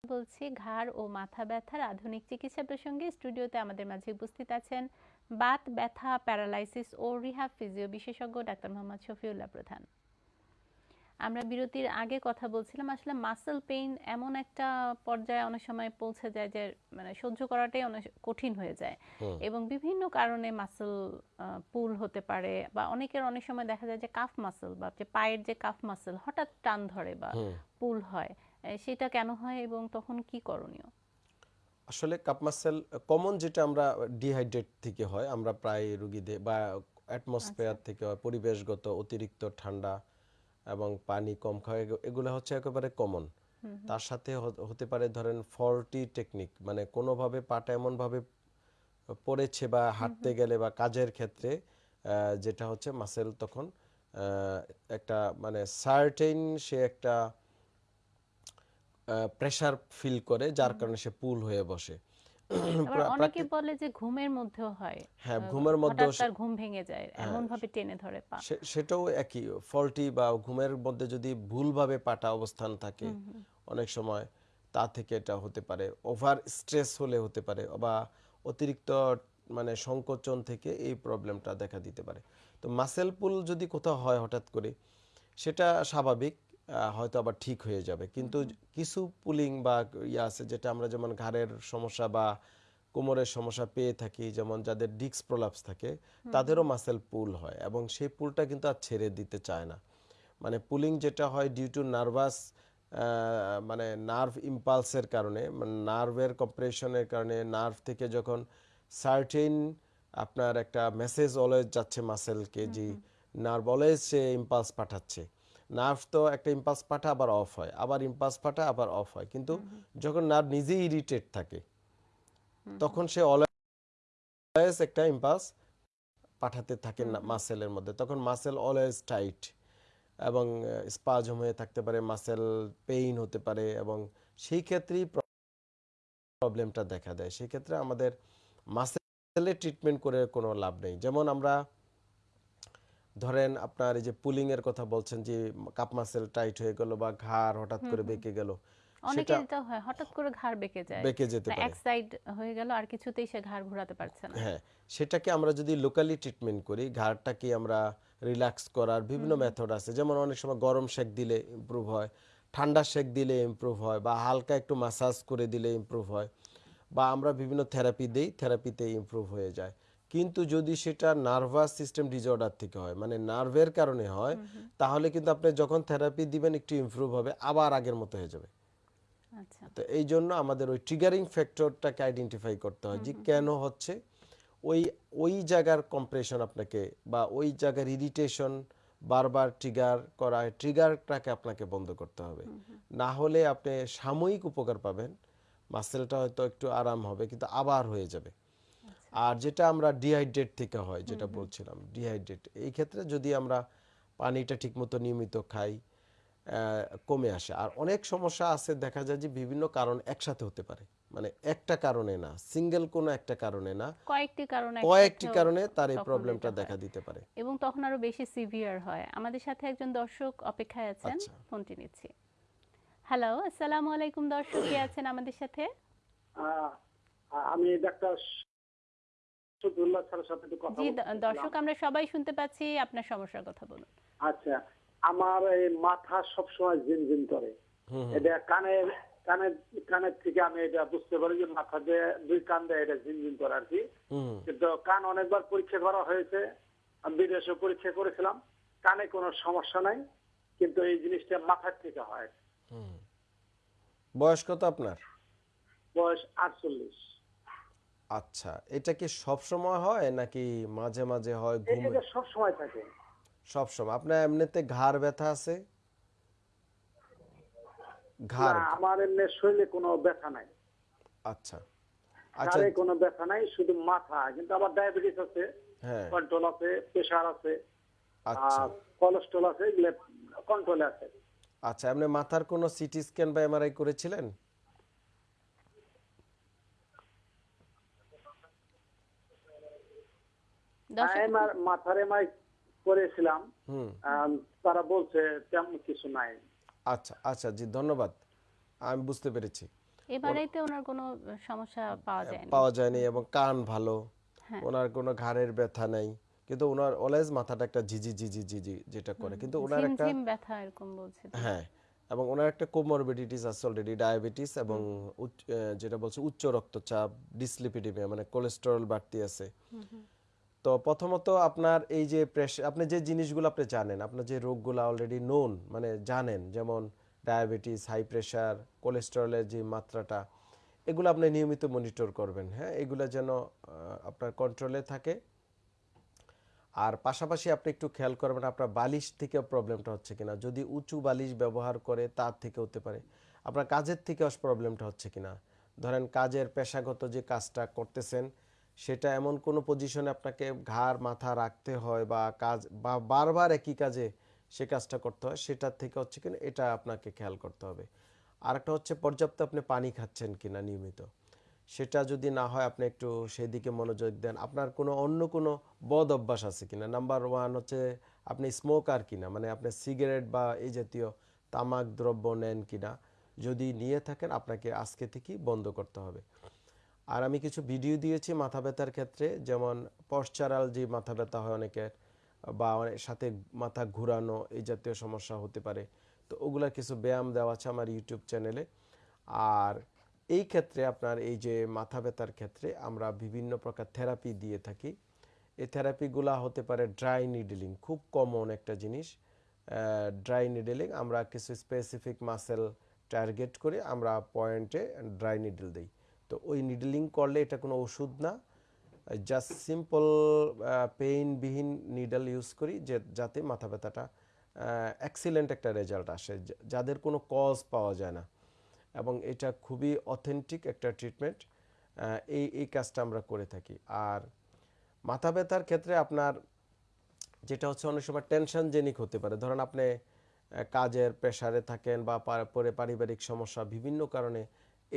বলছি ঘাড় ও মাথা ব্যথার আধুনিক চিকিৎসা প্রসঙ্গে স্টুডিওতে আমাদের মাঝে উপস্থিত আছেন বাত ব্যথা প্যারালাইসিস ও রিহাব ফিজিও বিশেষজ্ঞ ডাক্তার মোহাম্মদ শফিউল্লাহ প্রধান। আমরা বিরতির আগে কথা বলছিলাম আসলে মাসেল পেইন এমন একটা পর্যায়ে অনেক সময় পৌঁছে যায় যে মানে সহ্য করাটাই অনেক কঠিন হয়ে যায়। এবং বিভিন্ন কারণে মাসেল পুল হতে পারে বা অনেকের অনেক সময় দেখা যায় যে কাফ মাসেল বা যে পায়ের যে কাফ মাসেল হঠাৎ টান ধরে বা পুল হয়। সেটা কেন হয় এবং তখন কি করণীয়? আসলে কাপ মাসেল কমন যেটা আমরা ডিহাইড্রেট থেকে হয় আমরা প্রায় রুগীদের বা অ্যাটমসফেয়ার থেকে হয় পরিবেশগত অতিরিক্ত ঠান্ডা এবং পানি কম খাওয়া এগু- এগুলো হচ্ছে একেবারে কমন। তার সাথে হতে পারে ধরেন ফর্টি টেকনিক মানে কোনোভাবে পাটা এমনভাবে পড়েছে বা হাঁটতে গেলে বা কাজের ক্ষেত্রে যেটা হচ্ছে মাসেল তখন একটা মানে সার্টেন সে একটা প্রেসার ফিল করে যার কারণে সে পুল হয়ে বসে। অনেকে বলে যে ঘুমের মধ্যেও হয়। হ্যাঁ, ঘুমের মধ্যেও তার ঘুম ভেঙে যায় এমন ভাবে টেনে ধরে পা। সেটাও একই ফল্টি বা ঘুমের মধ্যে যদি ভুলভাবে পাটা অবস্থান থাকে অনেক সময় তা থেকে এটা হতে পারে। ওভার স্ট্রেস হলে হতে পারে বা অতিরিক্ত মানে সংকোচন থেকে এই প্রবলেমটা দেখা দিতে পারে। তো মাসেল পুল যদি কোথাও হয় হঠাৎ করে সেটা স্বাভাবিক। হয়তো আবার ঠিক হয়ে যাবে। কিন্তু কিছু পুলিং বা ইয়ে আছে যেটা আমরা যেমন ঘাড়ের সমস্যা বা কোমরের সমস্যা পেয়ে থাকি যেমন যাদের ডিক্স প্রলাপস থাকে তাদেরও মাসেল পুল হয় এবং সেই পুলটা কিন্তু আর ছেড়ে দিতে চায় না। মানে পুলিং যেটা হয় ডিউ টু নার্ভাস মানে নার্ভ ইম্পালসের কারণে নার্ভের কম্প্রেশনের কারণে নার্ভ থেকে যখন সার্টেন আপনার একটা মেসেজ অলওয়েজ যাচ্ছে মাসেলকে যে নার্ভ অলওয়েজ সে ইম্পালস পাঠাচ্ছে। নার্ভ তো একটা ইম্পালস পাঠা আবার অফ হয় আবার ইম্পালস পাঠা আবার অফ হয়। কিন্তু যখন নার্ভ নিজেই ইরিটেট থাকে তখন সে অলওয়েজ একটা ইম্পালস পাঠাতে থাকে মাসেলের মধ্যে। তখন মাসেল অলওয়েজ টাইট এবং স্পাজম হয়ে থাকতে পারে মাসেল পেইন হতে পারে এবং সেই ক্ষেত্রেই প্রবলেমটা দেখা দেয়। সেই ক্ষেত্রে আমাদের মাসেলের ট্রিটমেন্ট করে কোনো লাভ নেই। যেমন আমরা ধরেন আপনার এই যে পুলিং এর কথা বলছেন যে কাপ মাসেল টাইট হয়ে গেল বা ঘাড় হঠাৎ করে বেঁকে গেল অনেকের সেটা এটা হয় হঠাৎ করে ঘাড় বেঁকে যায়। বেঁকে যেতে পারে। এক সাইড হয়ে গেল আর কিছুতেই সে ঘাড় ঘোরাতে পারছে না। হ্যাঁ সেটাকে আমরা যদি লোকালি ট্রিটমেন্ট করি ঘাড়টাকে আমরা রিল্যাক্স করার বিভিন্ন মেথড আছে। যেমন অনেক সময় গরম শেক দিলে ইমপ্রুভ হয় ঠান্ডা শেক দিলে ইমপ্রুভ হয় বা হালকা একটু মাসাজ করে দিলে ইমপ্রুভ হয় বা আমরা বিভিন্ন থেরাপি দেই থেরাপিতে ইমপ্রুভ হয়ে যায়। কিন্তু যদি সেটা নার্ভাস সিস্টেম ডিসঅর্ডার থেকে হয় মানে নার্ভের কারণে হয় তাহলে কিন্তু আপনি যখন থেরাপি দিবেন একটু ইমপ্রুভ হবে আবার আগের মতো হয়ে যাবে। আচ্ছা। তো এই জন্য আমাদের ওই ট্রিগারিং ফ্যাক্টরটাকে আইডেন্টিফাই করতে হয় যে কেন হচ্ছে ওই ওই জায়গার কম্প্রেশন আপনাকে বা ওই জায়গার ইরিটেশন বারবার ট্রিগার করা ট্রিগারটাকে আপনাকে বন্ধ করতে হবে। না হলে আপনি সাময়িক উপকার পাবেন মাসেলটা হয়তো একটু আরাম হবে কিন্তু আবার হয়ে যাবে। আর যেটা আমরা ডিহাইড্রেট থেকে হয় যেটা বলছিলাম ডিহাইড্রেট এই ক্ষেত্রে যদি আমরা পানিটা ঠিকমতো নিয়মিত খাই কমে আসে। আর অনেক সমস্যা আছে দেখা যায় যে বিভিন্ন কারণ একসাথে হতে পারে। মানে একটা কারণে না সিঙ্গেল কোনো একটা কারণে না কয়েকটি কারণে কয়েকটি কারণে তার এই প্রবলেমটা দেখা দিতে পারে। এবং তখন আরও বেশি সিভিয়ার হয়। আমাদের সাথে একজন দর্শক অপেক্ষায় আছেন আচ্ছা। ফোনটি নিচ্ছি। হ্যালো আসসালামু আলাইকুম দর্শক কে আছেন আমাদের সাথে? আমি ডাক্তার শফিউল্লাহ স্যারের সাথে একটু কথা জি। দর্শক আমরা সবাই শুনতে পাচ্ছি আপনার সমস্যার কথা বলুন। আচ্ছা আমার এই মাথা সবসময় করে। এটা কানের কানের কানের থেকে আমি এটা বুঝতে পারি যে মাথা দিয়ে দুই কান দিয়ে এটা ঝিনঝিন করে আর কি। কিন্তু কান অনেকবার পরীক্ষা করা হয়েছে। আমি বিদেশে পরীক্ষা করেছিলাম। কানে কোনো সমস্যা নাই কিন্তু এই জিনিসটা মাথার থেকে হয়। হুম। বয়স কত আপনার? বয়স আটচল্লিশ। আচ্ছা এটা কি সব সময় হয় নাকি মাঝে মাঝে হয় ঘুম? এটা সব সময় থাকে। সব সময়। আপনার এমনিতে ঘাড় ব্যথা আছে? ঘাড়? না আমার এমনি শরীরে কোনো ব্যথা নাই। আচ্ছা। আচ্ছা। ঘাড়ে কোনো ব্যথা নাই শুধু মাথা। কিন্তু আমার ডায়াবেটিস আছে হ্যাঁ। কন্ট্রোল আছে প্রেশার আছে আচ্ছা। আর কোলেস্ট্রল আছে এগুলো কন্ট্রোলে আছে। আচ্ছা আপনি মাথার কোনো সিটি স্ক্যান বা এমআরআই করেছিলেন দর্শক আমার মাথার এমআই করেছিলাম। তারা বলছে তেমন কিছু নাই। আচ্ছা আচ্ছা জি ধন্যবাদ। আমি বুঝতে পেরেছি। এবারেতে ওনার কোনো সমস্যা পাওয়া যায়নি? পাওয়া যায়নি এবং কান ভালো। হ্যাঁ। ওনার কোনো ঘাড়ের ব্যথা নেই। কিন্তু ওনার অলওয়েজ মাথাটা একটা ঝিঝি ঝিঝি ঝিঝি যেটা করে। কিন্তু ওনার একটা ব্যথা এরকম বলছে হ্যাঁ এবং ওনার একটা কোমরবিডিটিস আছে অলরেডি ডায়াবেটিস এবং যেটা বলছে উচ্চ রক্তচাপ ডিসলিপিডিমিয়া মানে কোলেস্টেরল বাড়তি আছে। তো প্রথমত আপনার এই যে প্রেশার আপনি যে জিনিসগুলো আপনি জানেন, আপনার যে রোগগুলো অলরেডি নোন মানে জানেন, যেমন ডায়াবেটিস হাই প্রেশার কোলেস্টেরলের যে মাত্রাটা, এগুলো আপনি নিয়মিত মনিটর করবেন হ্যাঁ? এগুলো যেন আপনার কন্ট্রোলে থাকে। আর পাশাপাশি আপনি একটু খেয়াল করবেন আপনার বালিশ থেকে প্রবলেমটা হচ্ছে কিনা। যদি উঁচু বালিশ ব্যবহার করে, তার থেকে হতে পারে। আপনার কাজের থেকে প্রবলেমটা হচ্ছে কিনা। ধরেন কাজের পেশাগত যে কাজটা করতেছেন সেটা এমন কোনো পজিশনে আপনাকে ঘাড়, মাথা রাখতে হয় বা কাজ, বা বারবার একই কাজে সে কাজটা করতে হয়, সেটার থেকে হচ্ছে কিনা এটা আপনাকে খেয়াল করতে হবে। আরেকটা হচ্ছে পর্যাপ্ত আপনি পানি খাচ্ছেন কিনা নিয়মিত। সেটা যদি না হয় আপনি একটু সেই দিকে মনোযোগ দেন। আপনার কোনো অন্য কোনো বদ অভ্যাস আছে কিনা? নাম্বার ওয়ান হচ্ছে আপনি স্মোকার কিনা? মানে আপনি সিগারেট বা এই জাতীয় তামাক দ্রব্য নেন কিনা? যদি নিয়ে থাকেন, আপনাকে আজকে থেকেই বন্ধ করতে হবে। আর আমি কিছু ভিডিও দিয়েছি মাথা ব্যথার ক্ষেত্রে, যেমন পশ্চারাল যে মাথা ব্যথা হয় অনেকের, বা অনেক সাথে মাথা ঘুরানো এই জাতীয় সমস্যা হতে পারে। তো ওগুলার কিছু ব্যায়াম দেওয়া আছে আমার ইউটিউব চ্যানেলে আর এই ক্ষেত্রে আপনার এই যে মাথা ব্যথার ক্ষেত্রে আমরা বিভিন্ন প্রকার থেরাপি দিয়ে থাকি। এই থেরাপিগুলা হতে পারে ড্রাই নিডলিং খুব কমন একটা জিনিস। ড্রাই নিডলিং আমরা কিছু স্পেসিফিক মাসেল টার্গেট করে আমরা পয়েন্টে ড্রাই নিডল দিই। তো ওই নিডলিং করলে এটা কোনো ওষুধ না। জাস্ট সিম্পল পেইনবিহীন নিডল ইউজ করি যে, যাতে মাথা ব্যথাটা এক্সিলেন্ট একটা রেজাল্ট আসে যাদের কোনো কজ পাওয়া যায় না। এবং এটা খুবই অথেন্টিক একটা ট্রিটমেন্ট এই এই কাজটা আমরা করে থাকি। আর মাথা ব্যথার ক্ষেত্রে আপনার যেটা হচ্ছে অনেক সময় টেনশন জেনিক হতে পারে। ধরেন আপনি কাজের প্রেশারে থাকেন বা পরে পারিবারিক সমস্যা বিভিন্ন কারণে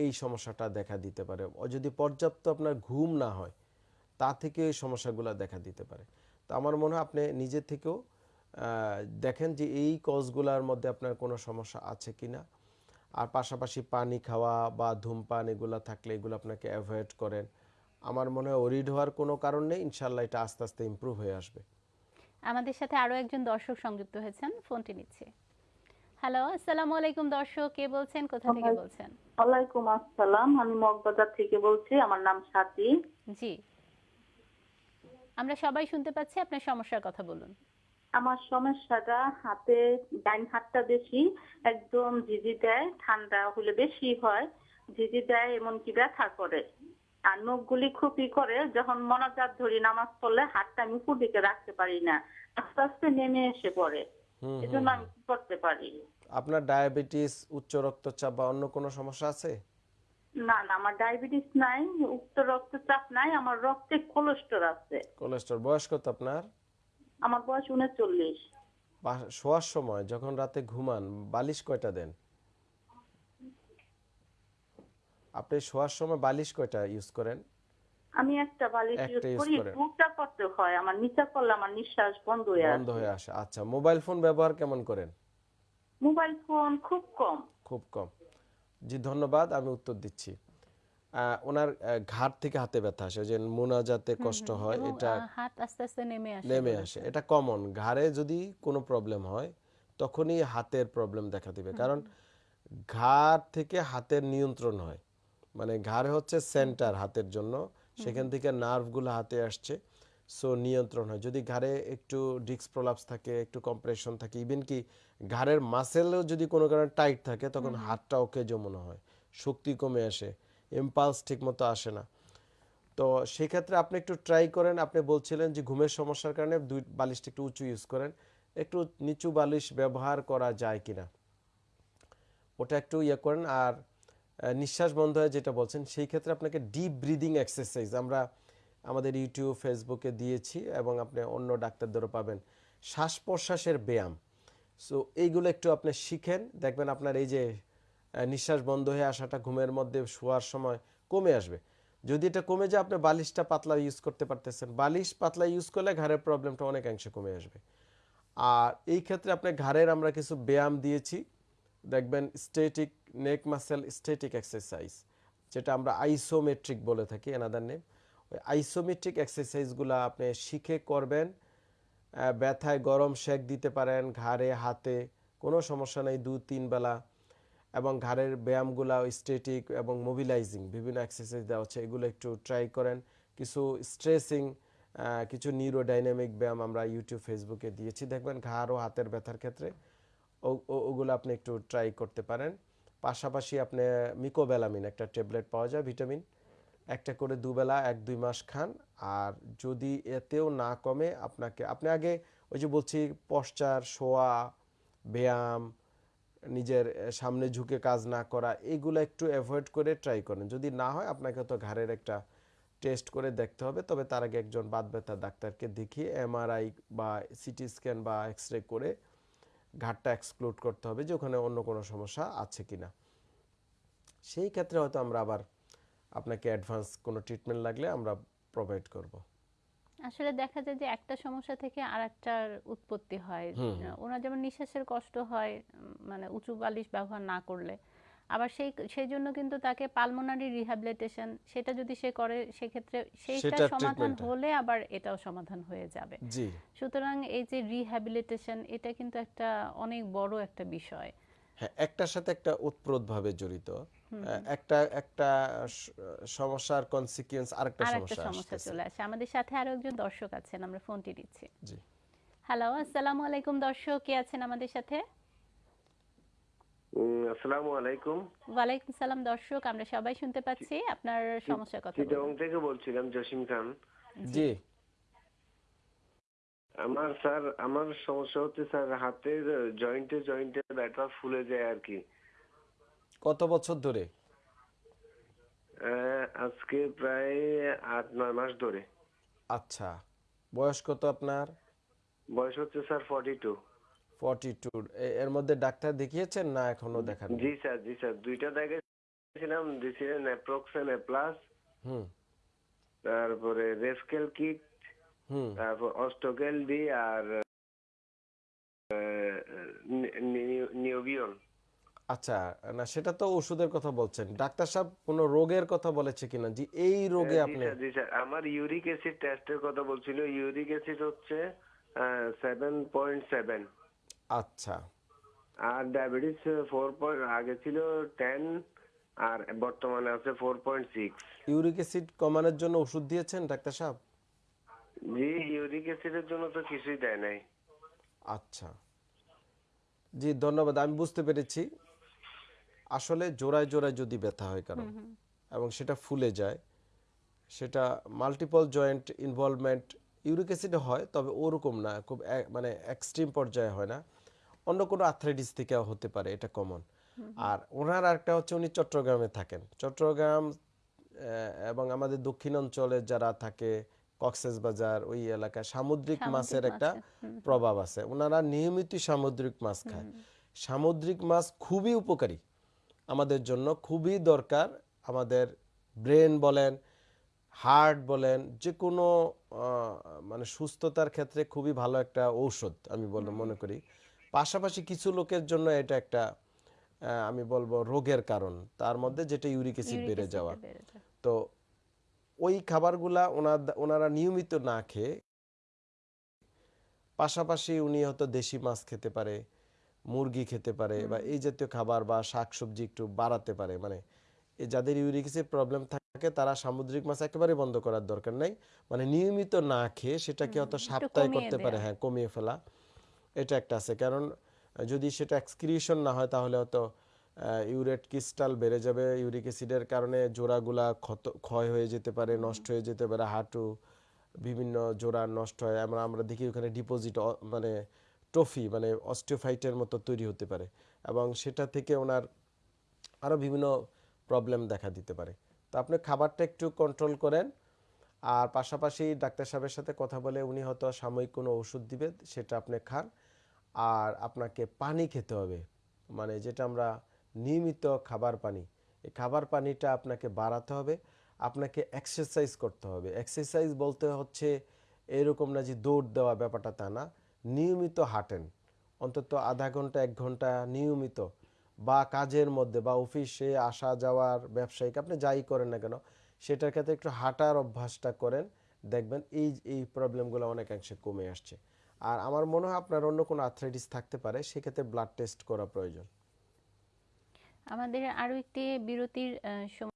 এই সমস্যাটা দেখা দিতে পারে। যদি পর্যাপ্ত আপনার ঘুম না হয়, তা থেকে এই সমস্যাগুলো দেখা দিতে পারে। তো আমার মনে হয় আপনি নিজে থেকেও দেখেন যে এই কজগুলোর মধ্যে আপনার কোনো সমস্যা আছে কিনা। আর পাশাপাশি পানি খাওয়া বা ধূমপান এগুলো থাকলে এগুলো আপনাকে অ্যাভয়েড করেন। আমার মনে হয় ওরিড হওয়ার কোনো কারণ নেই ইনশাল্লাহ এটা আস্তে আস্তে ইমপ্রুভ হয়ে আসবে। আমাদের সাথে আরও একজন দর্শক সংযুক্ত হয়েছেন, ফোনটি নিচ্ছে। হ্যালো আসসালামু আলাইকুম দর্শক কে বলছেন? কোথা থেকে বলছেন? ওয়ালাইকুম আসসালাম আমি মগবাজার থেকে বলছি আমার নাম সাথী। জি। আমরা সবাই শুনতে পাচ্ছি আপনার সমস্যার কথা বলুন। আমার সমস্যাটা হাতে ডাইন হাতটা বেশি একদম ঝিঝি দেয় ঠান্ডা হলে বেশি হয় ঝিঝি দেয় এমনকি ব্যথা করে। আর নখগুলি খুবই করে যখন মনাজাত ধরি নামাজ পড়লে হাতটা আমি দিকে রাখতে পারি না আস্তে আস্তে নেমে এসে পড়ে। এজন্য আমি কি করতে পারি? আপনার ডায়াবেটিস উচ্চ রক্তচাপ বা অন্য কোনো সমস্যা আছে? না না আমার ডায়াবেটিস নাই উচ্চ রক্তচাপ নাই আমার রক্তে কোলেস্ট্রল আছে। কোলেস্ট্রল বয়স কত আপনার? আমার বয়স উনচল্লিশ। বা শোয়ার সময় যখন রাতে ঘুমান বালিশ কয়টা দেন? আপনি শোয়ার সময় বালিশ কয়টা ইউজ করেন? আমি একটা বালিশ ইউজ করি। দুটা করতে হয় আমার নিচা করলে আমার নিঃশ্বাস বন্ধ হয়ে আসে। বন্ধ হয়ে আসে। আচ্ছা মোবাইল ফোন ব্যবহার কেমন করেন? মোবাইল ফোন খুব কম। খুব কম। জি ধন্যবাদ আমি উত্তর দিচ্ছি। ওনার ঘাট থেকে হাতে ব্যথা আসে যে মোনাজাতে কষ্ট হয় এটা হাত আস্তে আস্তে নেমে আসে নেমে আসে। এটা কমন ঘাড়ে যদি কোনো প্রবলেম হয় তখনই হাতের প্রবলেম দেখা দিবে। কারণ ঘাড় থেকে হাতের নিয়ন্ত্রণ হয়। মানে ঘাড়ে হচ্ছে সেন্টার হাতের জন্য। সেখান থেকে নার্ভগুলো হাতে আসছে সো নিয়ন্ত্রণ হয়। যদি ঘাড়ে একটু ডিস্ক প্রলাপস থাকে একটু কম্প্রেশন থাকে ইভেন কি ঘাড়ের মাসেলও যদি কোনো কারণে টাইট থাকে তখন হাতটা ওকে মনে হয় শক্তি কমে আসে ইম্পালস ঠিক মতো আসে না। তো সেক্ষেত্রে আপনি একটু ট্রাই করেন আপনি বলছিলেন যে ঘুমের সমস্যার কারণে দুই বালিশটা একটু উঁচু ইউজ করেন একটু নিচু বালিশ ব্যবহার করা যায় কিনা? ওটা একটু ইয়ে করেন আর নিঃশ্বাস বন্ধ হয় যেটা বলছেন, সেই ক্ষেত্রে আপনাকে ডিপ ব্রিদিং এক্সারসাইজ আমরা আমাদের ইউটিউব ফেসবুকে দিয়েছি এবং আপনি অন্য ডাক্তারদেরও পাবেন। শ্বাস প্রশ্বাসের ব্যায়াম। সো এইগুলো একটু আপনি শিখেন। দেখবেন আপনার এই যে নিঃশ্বাস বন্ধ হয়ে আসাটা ঘুমের মধ্যে শোয়ার সময় কমে আসবে। যদি এটা কমে যায়, আপনি বালিশটা পাতলা ইউজ করতে পারতেছেন। বালিশ পাতলা ইউজ করলে ঘাড়ের প্রবলেমটা অনেকাংশে কমে আসবে। আর এই ক্ষেত্রে আপনি ঘাড়ের আমরা কিছু ব্যায়াম দিয়েছি। দেখবেন static neck muscle static exercise যেটা আমরা আইসোমেট্রিক বলে থাকি এনাদার নেম ওই আইসোমেট্রিক এক্সারসাইজগুলো আপনি শিখে করবেন ব্যথায় গরম শেক দিতে পারেন, ঘাড়ে, হাতে, কোনো সমস্যা নেই, দু, তিন বেলা। এবং ঘাড়ের ব্যায়ামগুলা স্টেটিক এবং মোবিলাইজিং বিভিন্ন এক্সারসাইজ দেওয়া হচ্ছে, এগুলো একটু ট্রাই করেন। কিছু স্ট্রেসিং কিছু নিউরোডাইনামিক ব্যায়াম আমরা ইউটিউব ফেসবুকে দিয়েছি। দেখবেন ঘাড় ও হাতের ব্যথার ক্ষেত্রে ওগুলো আপনি একটু ট্রাই করতে পারেন। পাশাপাশি আপনি মিকোবেলামিন একটা ট্যাবলেট পাওয়া যায়, ভিটামিন। একটা করে দুবেলা, এক, দুই মাস খান। আর যদি এতেও না কমে, আপনাকে, আপনি আগে ওই যে বলছি, পশ্চার, শোয়া, ব্যায়াম, নিজের সামনে ঝুঁকে কাজ না করা, এগুলো একটু অ্যাভয়েড করে ট্রাই করেন। যদি না হয়, আপনাকে তো ঘাড়ের একটা টেস্ট করে দেখতে হবে। তবে তার আগে একজন বাদ ব্যথা ডাক্তারকে দেখিয়ে এমআরআই বা সিটি স্ক্যান বা এক্স রে করে ঘাটটা এক্সক্লুড করতে হবে যে ওখানে অন্য কোনো সমস্যা আছে কি না সেই ক্ষেত্রে হয়তো আমরা আবার আপনাকে অ্যাডভান্স কোনো ট্রিটমেন্ট লাগলে আমরা প্রোভাইড করব। আসলে দেখা যায় যে একটা সমস্যা থেকে আরেকটার উৎপত্তি হয়। ওনার যেমন নিঃশ্বাসের কষ্ট হয় মানে উঁচু বালিশ ব্যবহার না করলে। আবার সেই সেই জন্য কিন্তু তাকে পালমোনারি রিহ্যাবিলিটেশন সেটা যদি সে করে সেক্ষেত্রে সেইটা সমাধান হলে আবার এটাও সমাধান হয়ে যাবে। জি। সুতরাং এই যে রিহ্যাবিলিটেশন এটা কিন্তু একটা অনেক বড় একটা বিষয়। হ্যাঁ একটার সাথে একটা ওতপ্রোতভাবে জড়িত। একটা একটা সমস্যার কনসিকুয়েন্স আরেকটা সমস্যা সমস্যা চলে আসে। আমাদের সাথে আরও একজন দর্শক আছেন আমরা ফোনটি দিচ্ছি। জি। হ্যালো আসসালামু আলাইকুম দর্শক কে আছেন আমাদের সাথে? আসসালামু আলাইকুম। ওয়ালাইকুম সালাম দর্শক আমরা সবাই শুনতে পাচ্ছি। আপনার সমস্যার কথা চিটং। থেকে বলছিলাম জসিম খান। জি। আমার স্যার আমার সমস্যা হচ্ছে স্যার হাতের জয়েন্টে জয়েন্টে ব্যথা ফুলে যায় আর কি। কত বছর ধরে? আজকে প্রায় আট নয় মাস ধরে। আচ্ছা। বয়স কত আপনার? বয়স হচ্ছে sir forty two forty two এর মধ্যে ডাক্তার দেখিয়েছেন না এখনও দেখান জি স্যার জি স্যার দুইটা দেখাইছিলাম দিছিলেন অ্যাপ্রক্সেন প্লাস হুম। তারপরে রেস্কেল কিট হুম। তারপর অস্টোকেল ডি আর নিওবিয়ন আচ্ছা না সেটা তো ওষুধের কথা বলছেন। ডাক্তার সাহেব কোনো রোগের কথা বলেছে কিনা? জি এই রোগে আপনি জি স্যার আমার ইউরিক অ্যাসিড টেস্টের কথা বলছিল। ইউরিক অ্যাসিড হচ্ছে সেভেন পয়েন্ট সেভেন আচ্ছা। আর ডায়াবেটিস ফোর পয়েন্ট আগে ছিল টেন আর বর্তমানে আছে four point six uric acid কমানোর জন্য ওষুধ দিয়েছেন ডাক্তার সাহেব? জি ইউরিক অ্যাসিডের জন্য তো কিছুই দেয় নাই। আচ্ছা। জি ধন্যবাদ আমি বুঝতে পেরেছি। আসলে জোড়ায় জোড়ায় যদি ব্যথা হয় কারণ এবং সেটা ফুলে যায় সেটা মাল্টিপল জয়েন্ট ইনভলভমেন্ট ইউরিক অ্যাসিডে হয় তবে ওরকম না খুব মানে এক্সট্রিম পর্যায়ে হয় না। অন্য কোনো আর্থ্রাইটিস থেকে হতে পারে এটা কমন আর ওনার আরেকটা হচ্ছে উনি চট্টগ্রামে থাকেন। চট্টগ্রাম এবং আমাদের দক্ষিণ অঞ্চলে যারা থাকে কক্সেস বাজার ওই এলাকায় সামুদ্রিক মাছের একটা প্রভাব আছে। ওনারা নিয়মিত সামুদ্রিক মাছ খায়। সামুদ্রিক মাছ খুবই উপকারী আমাদের জন্য খুবই দরকার আমাদের ব্রেন বলেন হার্ট বলেন যে কোনো মানে সুস্থতার ক্ষেত্রে খুবই ভালো একটা ঔষধ আমি বল মনে করি। পাশাপাশি কিছু লোকের জন্য এটা একটা আমি বলব রোগের কারণ। তার মধ্যে যেটা ইউরিক অ্যাসিড বেড়ে যাওয়া। তো ওই খাবারগুলা ওনার ওনারা নিয়মিত না খেয়ে পাশাপাশি উনি হয়তো দেশি মাছ খেতে পারে মুরগি খেতে পারে বা এই জাতীয় খাবার বা শাকসবজি একটু বাড়াতে পারে। মানে যাদের ইউরিক অ্যাসিড প্রবলেম থাকে তারা সামুদ্রিক মাছ একেবারে বন্ধ করার দরকার নাই। মানে নিয়মিত না খেয়ে সেটাকে হয়তো সাপ্তাহে করতে পারে হ্যাঁ কমিয়ে ফেলা। এটা একটা আছে। কারণ যদি সেটা এক্সক্রিশন না হয়, তাহলে হয়তো ইউরেট ক্রিস্টাল বেড়ে যাবে। ইউরিক অ্যাসিডের কারণে জোড়াগুলা ক্ষত, ক্ষয় হয়ে যেতে পারে, নষ্ট হয়ে যেতে পারে, হাঁটু, বিভিন্ন জোড়া নষ্ট হয়। আমরা আমরা দেখি ওখানে ডিপোজিট মানে ট্রফি মানে অস্টিওফাইটের মতো তৈরি হতে পারে। এবং সেটা থেকে ওনার আরও বিভিন্ন প্রবলেম দেখা দিতে পারে। তো আপনি খাবারটা একটু কন্ট্রোল করেন। আর পাশাপাশি ডাক্তার সাহেবের সাথে কথা বলে উনি হয়তো সাময়িক কোনো ওষুধ দিবে, সেটা আপনি খান। আর আপনাকে পানি খেতে হবে। মানে যেটা আমরা নিয়মিত খাবার পানি, এই খাবার পানিটা আপনাকে বাড়াতে হবে। আপনাকে এক্সারসাইজ করতে হবে। এক্সারসাইজ বলতে হচ্ছে এরকম না যে দৌড় দেওয়া ব্যাপারটা তা না। নিয়মিত হাঁটেন। অন্তত আধা ঘণ্টা, এক ঘণ্টা নিয়মিত। বা কাজের মধ্যে বা অফিসে আসা যাওয়ার ব্যবসায়িক, আপনি যাই করেন না কেন সেটার ক্ষেত্রে একটু হাঁটার অভ্যাসটা করেন। দেখবেন এই এই প্রবলেমগুলো অনেকাংশে কমে আসছে। আর আমার মনে হয় আপনার অন্য কোনো আর্থ্রাইটিস থাকতে পারে, সেক্ষেত্রে ব্লাড টেস্ট করা প্রয়োজন। আমাদের আরও একটি বিরতির সময়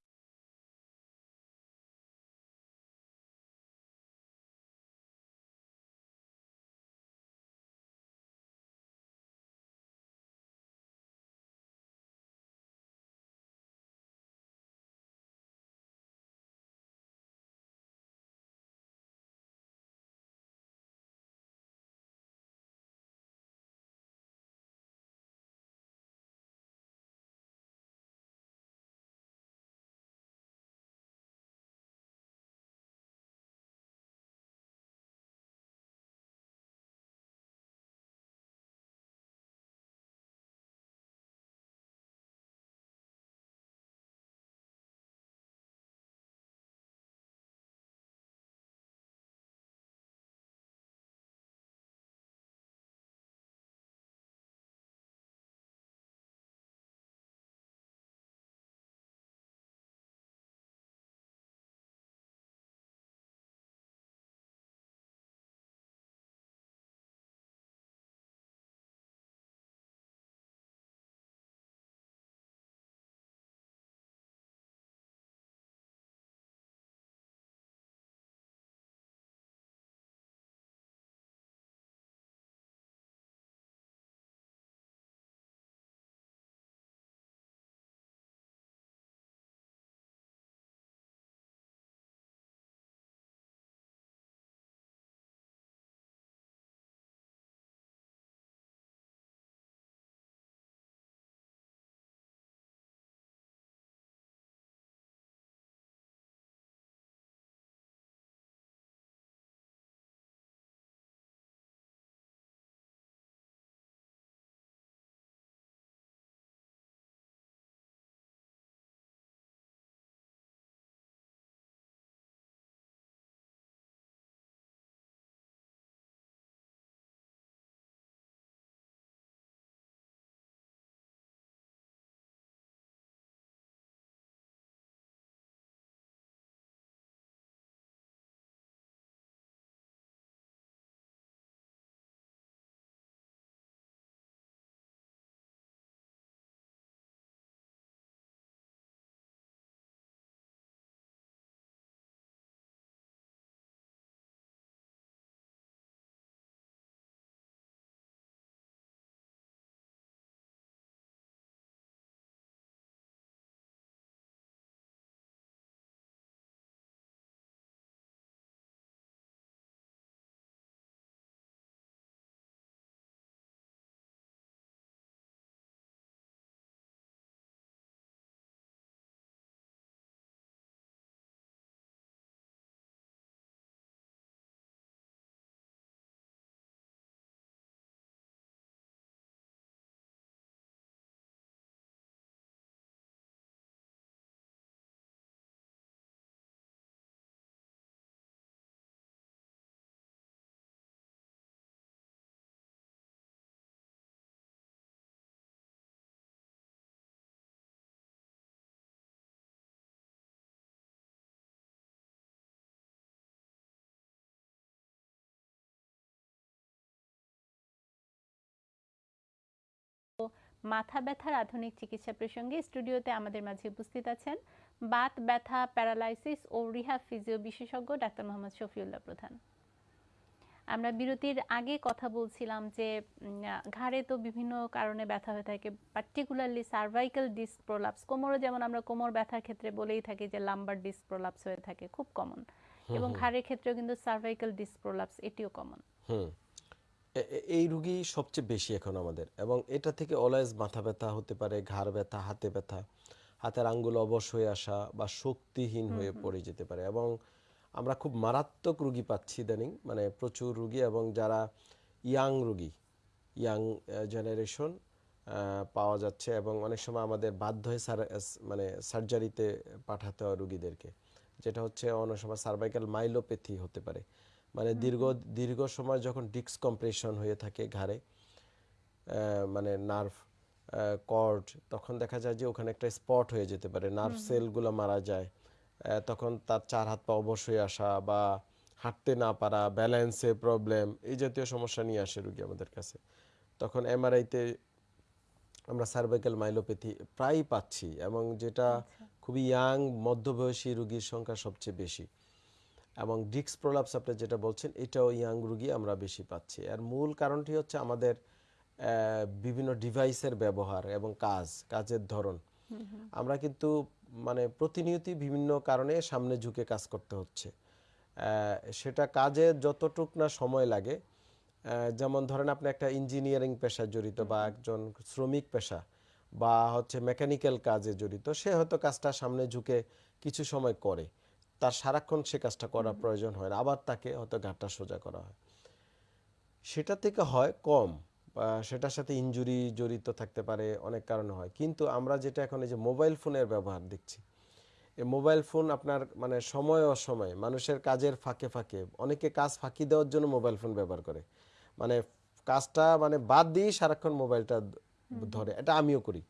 মাথা ব্যথার আধুনিক চিকিৎসা প্রসঙ্গে স্টুডিওতে আমাদের মাঝে উপস্থিত আছেন বাত ব্যথা প্যারালাইসিস ও রিহাব ফিজিও বিশেষজ্ঞ ডাক্তার মোহাম্মদ শফিউল্লাহ প্রধান। আমরা বিরতির আগে কথা বলছিলাম যে ঘাড়ে তো বিভিন্ন কারণে ব্যথা হয়ে থাকে পার্টিকুলারলি সার্ভাইকাল ডিস্ক প্রোলাপস কোমরে যেমন আমরা কোমর ব্যথার ক্ষেত্রে বলেই থাকি যে লাম্বার ডিস্ক প্রোলাপস হয়ে থাকে খুব কমন এবং ঘাড়ের ক্ষেত্রেও কিন্তু সার্ভাইকাল ডিস্ক প্রোলাপস এটিও কমন হুম। এই রুগী সবচেয়ে বেশি এখন আমাদের। এবং এটা থেকে অলওয়েজ মাথা ব্যথা হতে পারে ঘাড় ব্যথা হাতে ব্যথা। হাতের আঙ্গুল অবশ হয়ে আসা বা শক্তিহীন হয়ে পড়ে যেতে পারে। এবং আমরা খুব মারাত্মক রুগী পাচ্ছি ইদানিং মানে প্রচুর রুগী এবং যারা ইয়াং রুগী ইয়াং জেনারেশন পাওয়া যাচ্ছে এবং অনেক সময় আমাদের বাধ্য হয়ে মানে সার্জারিতে পাঠাতে হয় রুগীদেরকে। যেটা হচ্ছে অনেক সময় সার্ভাইকাল মাইলোপ্যাথি হতে পারে। মানে দীর্ঘ দীর্ঘ সময় যখন ডিক্স কম্প্রেশন হয়ে থাকে ঘাড়ে মানে নার্ভ কর্ড তখন দেখা যায় যে ওখানে একটা স্পট হয়ে যেতে পারে। নার্ভ সেলগুলো মারা যায় তখন তার চার হাত পা অবশ্যই আসা বা হাঁটতে না পারা ব্যালেন্সে প্রবলেম এই জাতীয় সমস্যা নিয়ে আসে রুগী আমাদের কাছে। তখন এমআরআইতে আমরা সার্ভাইকাল মাইলোপ্যাথি প্রায়ই পাচ্ছি এবং যেটা খুবই ইয়াং মধ্যবয়সী রুগীর সংখ্যা সবচেয়ে বেশি। এবং ডিক্স প্রলাপস আপনি যেটা বলছেন এটাও ইয়াং রুগী আমরা বেশি পাচ্ছি। আর মূল কারণটি হচ্ছে আমাদের বিভিন্ন ডিভাইসের ব্যবহার এবং কাজ কাজের ধরন। আমরা কিন্তু মানে প্রতিনিয়তই বিভিন্ন কারণে সামনে ঝুঁকে কাজ করতে হচ্ছে। সেটা কাজে যতটুক না সময় লাগে যেমন ধরেন আপনি একটা ইঞ্জিনিয়ারিং পেশায় জড়িত বা একজন শ্রমিক পেশা বা হচ্ছে মেকানিক্যাল কাজে জড়িত সে হয়তো কাজটা সামনে ঝুঁকে কিছু সময় করে। তার সারাক্ষণ সে কাজটা করা প্রয়োজন হয় না আবার তাকে হয়তো ঘাটটা সোজা করা হয়। সেটা থেকে হয় কম বা সেটার সাথে ইনজুরি জড়িত থাকতে পারে অনেক কারণে হয়। কিন্তু আমরা যেটা এখন এই যে মোবাইল ফোনের ব্যবহার দেখছি এই মোবাইল ফোন আপনার মানে সময় অসময় মানুষের কাজের ফাঁকে ফাঁকে অনেকে কাজ ফাঁকি দেওয়ার জন্য মোবাইল ফোন ব্যবহার করে। মানে কাজটা মানে বাদ দিয়েই সারাক্ষণ মোবাইলটা ধরে। এটা আমিও করি।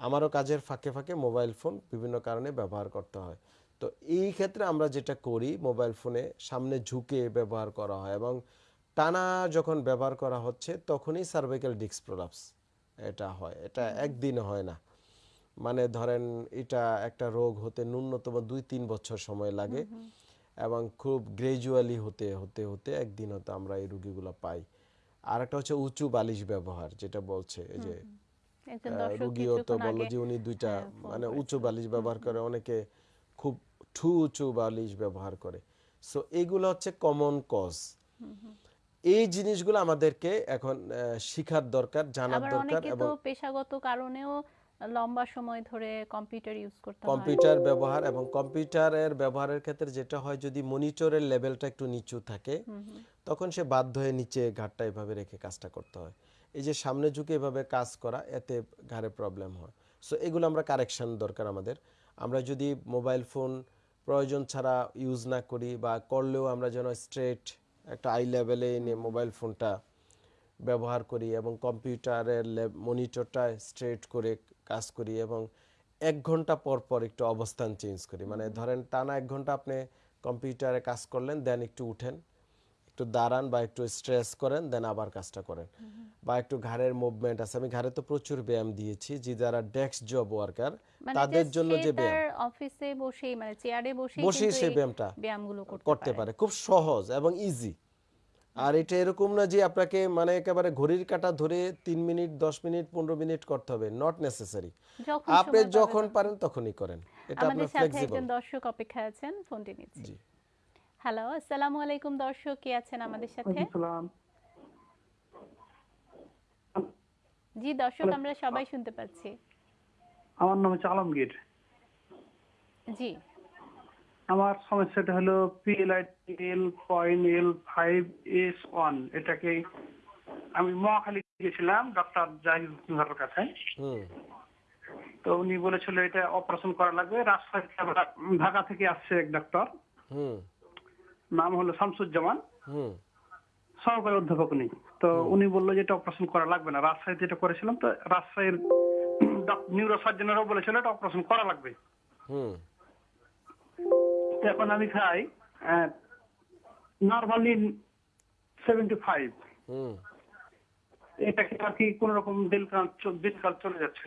আমারও কাজের ফাঁকে ফাঁকে মোবাইল ফোন বিভিন্ন কারণে ব্যবহার করতে হয়। তো এই ক্ষেত্রে আমরা যেটা করি মোবাইল ফোনে সামনে ঝুঁকে ব্যবহার করা হয় এবং টানা যখন ব্যবহার করা হচ্ছে তখনই সার্ভাইকাল ডিস্ক প্রলাপস এটা হয়। এটা একদিনে হয় না। মানে ধরেন এটা একটা রোগ হতে ন্যূনতম দুই তিন বছর সময় লাগে এবং খুব গ্রেজুয়ালি হতে হতে হতে একদিন হতে আমরা এই রুগীগুলো পাই। আর একটা হচ্ছে উঁচু বালিশ ব্যবহার যেটা বলছে যে রুগীও তো বলল যে উনি দুইটা হ্যাঁ, মানে উঁচু বালিশ ব্যবহার করে অনেকে খুব ঠু উঁচু বালিশ ব্যবহার করে। সো এইগুলো হচ্ছে কমন কজ এই জিনিসগুলো আমাদেরকে এখন শিখার দরকার জানার দরকার এবং পেশাগত কারণেও লম্বা সময় ধরে কম্পিউটার ইউজ করতে হয়। কম্পিউটার ব্যবহার এবং কম্পিউটারের ব্যবহারের ক্ষেত্রে যেটা হয় যদি মনিটরের লেভেলটা একটু নিচু থাকে তখন সে বাধ্য হয়ে নিচে ঘাটটা এভাবে রেখে কাজটা করতে হয়। এই যে সামনে ঝুঁকে এভাবে কাজ করা এতে ঘাড়ে প্রবলেম হয়। সো এগুলো আমরা কারেকশন দরকার আমাদের। আমরা যদি মোবাইল ফোন প্রয়োজন ছাড়া ইউজ না করি বা করলেও আমরা যেন স্ট্রেট একটা আই লেভেলে এনে মোবাইল ফোনটা ব্যবহার করি এবং কম্পিউটারের মনিটরটা স্ট্রেট করে কাজ করি এবং এক ঘণ্টা পর পর একটু অবস্থান চেঞ্জ করি। মানে ধরেন টানা এক ঘণ্টা আপনি কম্পিউটারে কাজ করলেন দেন একটু উঠেন। একটু দাঁড়ান বা একটু স্ট্রেস করেন দেন আবার কাজটা করেন। বা একটু ঘাড়ের মুভমেন্ট আছে। আমি ঘাড়ে তো প্রচুর ব্যায়াম দিয়েছি যে যারা ডেস্ক জব ওয়ার্কার তাদের জন্য যে ব্যায়াম। অফিসে বসেই মানে চেয়ারে বসেই বসেই সেই ব্যায়ামটা ব্যায়ামগুলো করতে পারে। খুব সহজ এবং ইজি আর এটা এরকম না যে আপনাকে মানে একেবারে ঘড়ির কাটা ধরে তিন মিনিট দশ মিনিট পনেরো মিনিট করতে হবে। নট নেসেসারি আপনি যখন পারেন তখনই করেন। এটা আপনার সাথে ফ্লেক্সিবল দর্শক অপেক্ষায় আছেন ফোনটি নিচ্ছি। হ্যালো আসসালামু আলাইকুম দর্শক কে আছেন আমাদের সাথে? জি দর্শক আমরা সবাই শুনতে পাচ্ছি। আমার নাম হচ্ছে আলমগীর। জি। আমার সমস্যাটা হলো পিএলআইটিএল point L five S one এটাকে আমি মহাখালী গেছিলাম ডক্টর জাহিদুর কাছে। হুম। তো উনি বলেছিল এটা অপারেশন করা লাগবে রাজশাহী ঢাকা থেকে আসছে এক ডক্টর হুম। নাম হলো শামসুজ্জামান। হুম। সহকারী অধ্যাপক উনি তো উনি বলল যে এটা অপারেশন করা লাগবে না। রাজশাহীতে এটা করেছিলাম তো রাজশাহীর নিউরো সার্জনেরও বলেছিল এটা অপারেশন করা লাগবে। এখন আমি খাই নর্মালি সেভেন্টি ফাইভ এটাকে আর কি কোন রকম দিনকাল দিনকাল চলে যাচ্ছে।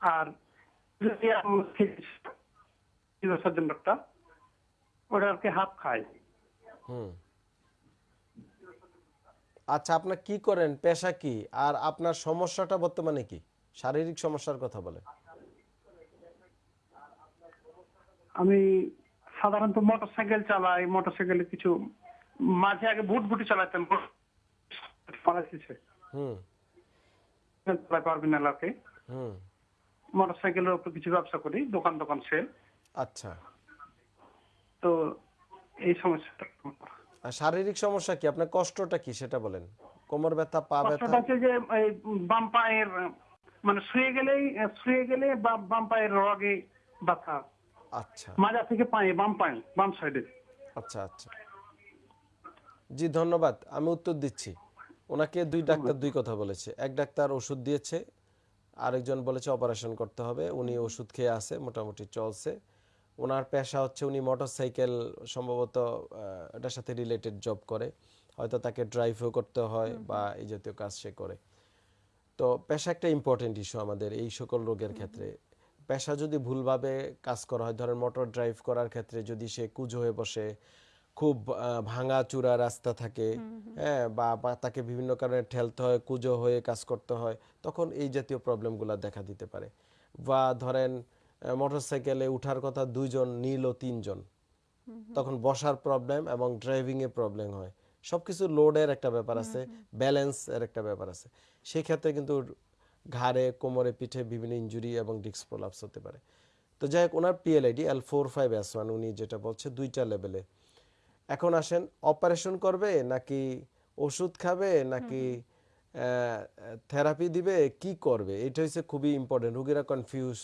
আর যদি সার্জন ডক্টর ওটা আর কি হাফ খায়। হুম। আচ্ছা আপনার কি করেন? পেশা কি? আর আপনার সমস্যাটা বর্তমানে কি? শারীরিক সমস্যার কথা বলেন। আমি সাধারণত মোটরসাইকেল চালাই মোটরসাইকেলে কিছু মাঝে আগে ভুট ভুটি চালাতাম। হুম। পারবেন এলাকে হুম। মোটরসাইকেলের উপর কিছু ব্যবসা করি দোকান দোকান সেল। আচ্ছা। তো এই সমস্যাটা আর শারীরিক সমস্যা কি? আপনার কষ্টটা কি সেটা বলেন। কোমর ব্যথা পা ব্যথা? কষ্টটা হচ্ছে যে এই বাম পায়ের মানে শুয়ে গেলেই শুয়ে গেলে বাম পায়ের রগে ব্যথা। আচ্ছা। মাজা থেকে পায়ে বাম পায়ে বাম সাইডে। আচ্ছা আচ্ছা। জি ধন্যবাদ। আমি উত্তর দিচ্ছি। ওনাকে দুই ডাক্তার দুই কথা বলেছে। এক ডাক্তার ওষুধ দিয়েছে আরেকজন বলেছে অপারেশন করতে হবে। উনি ওষুধ খেয়ে আছে মোটামুটি চলছে। ওনার পেশা হচ্ছে উনি মোটরসাইকেল সম্ভবত এটার সাথে রিলেটেড জব করে। হয়তো তাকে ড্রাইভও করতে হয় বা এই জাতীয় কাজ সে করে। তো পেশা একটা ইম্পর্টেন্ট ইস্যু আমাদের এই সকল রোগের ক্ষেত্রে। পেশা যদি ভুলভাবে কাজ করা হয় ধরেন মোটর ড্রাইভ করার ক্ষেত্রে যদি সে কুজো হয়ে বসে খুব ভাঙা চূড়া রাস্তা থাকে হ্যাঁ বা তাকে বিভিন্ন কারণে ঠেলতে হয় কুজো হয়ে কাজ করতে হয় তখন এই জাতীয় প্রবলেমগুলো দেখা দিতে পারে। বা ধরেন মোটর সাইকেলে উঠার কথা দুইজন নীল ও তিনজন। তখন বসার প্রবলেম এবং ড্রাইভিং এ প্রবলেম হয়। সবকিছু লোডের একটা ব্যাপার আছে ব্যালেন্স এর একটা ব্যাপার আছে। সেই ক্ষেত্রে কিন্তু ঘাড়ে কোমরে পিঠে বিভিন্ন ইনজুরি এবং ডিস্ক প্রলাপস হতে পারে। তো যাই হোক ওনার PLID L four five S one উনি যেটা বলছে দুইটা লেভেলে এখন আসেন অপারেশন করবে নাকি ওষুধ খাবে নাকি থেরাপি দিবে কি করবে? এটা হচ্ছে খুবই ইম্পর্টেন্ট রোগীরা কনফিউজ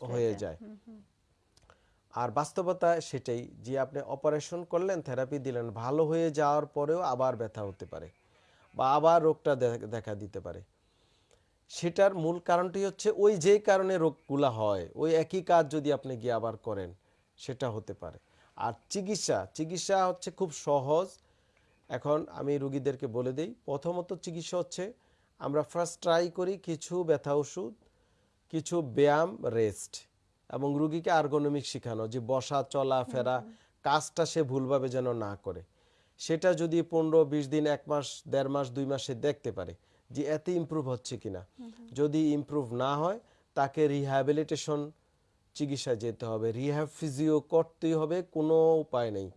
হয়ে। যায়। আর বাস্তবতা সেটাই যে আপনি অপারেশন করলেন থেরাপি দিলেন ভালো হয়ে যাওয়ার পরেও আবার ব্যথা হতে পারে বা আবার রোগটা দেখা দিতে পারে। সেটার মূল কারণটি হচ্ছে ওই যে কারণে রোগগুলা হয় ওই একই কাজ যদি আপনি গিয়ে আবার করেন সেটা হতে পারে। আর চিকিৎসা চিকিৎসা হচ্ছে খুব সহজ এখন আমি রুগীদেরকে বলে দিই প্রথমত চিকিৎসা হচ্ছে আমরা ফার্স্ট ট্রাই করি কিছু ব্যথা ওষুধ কিছু ব্যায়াম রেস্ট এবং রুগীকে আর্গোনমিক শেখানো যে বসা চলা ফেরা কাজটা সে ভুলভাবে যেন না করে। সেটা যদি পনেরো বিশ দিন এক মাস দেড় মাস দুই মাসে দেখতে পারে যে এতে ইমপ্রুভ হচ্ছে কিনা। যদি ইমপ্রুভ না হয় তাকে রিহ্যাবিলিটেশন চিকিৎসায় যেতে হবে। রিহ্যাব ফিজিও করতেই হবে কোনো উপায় নেই।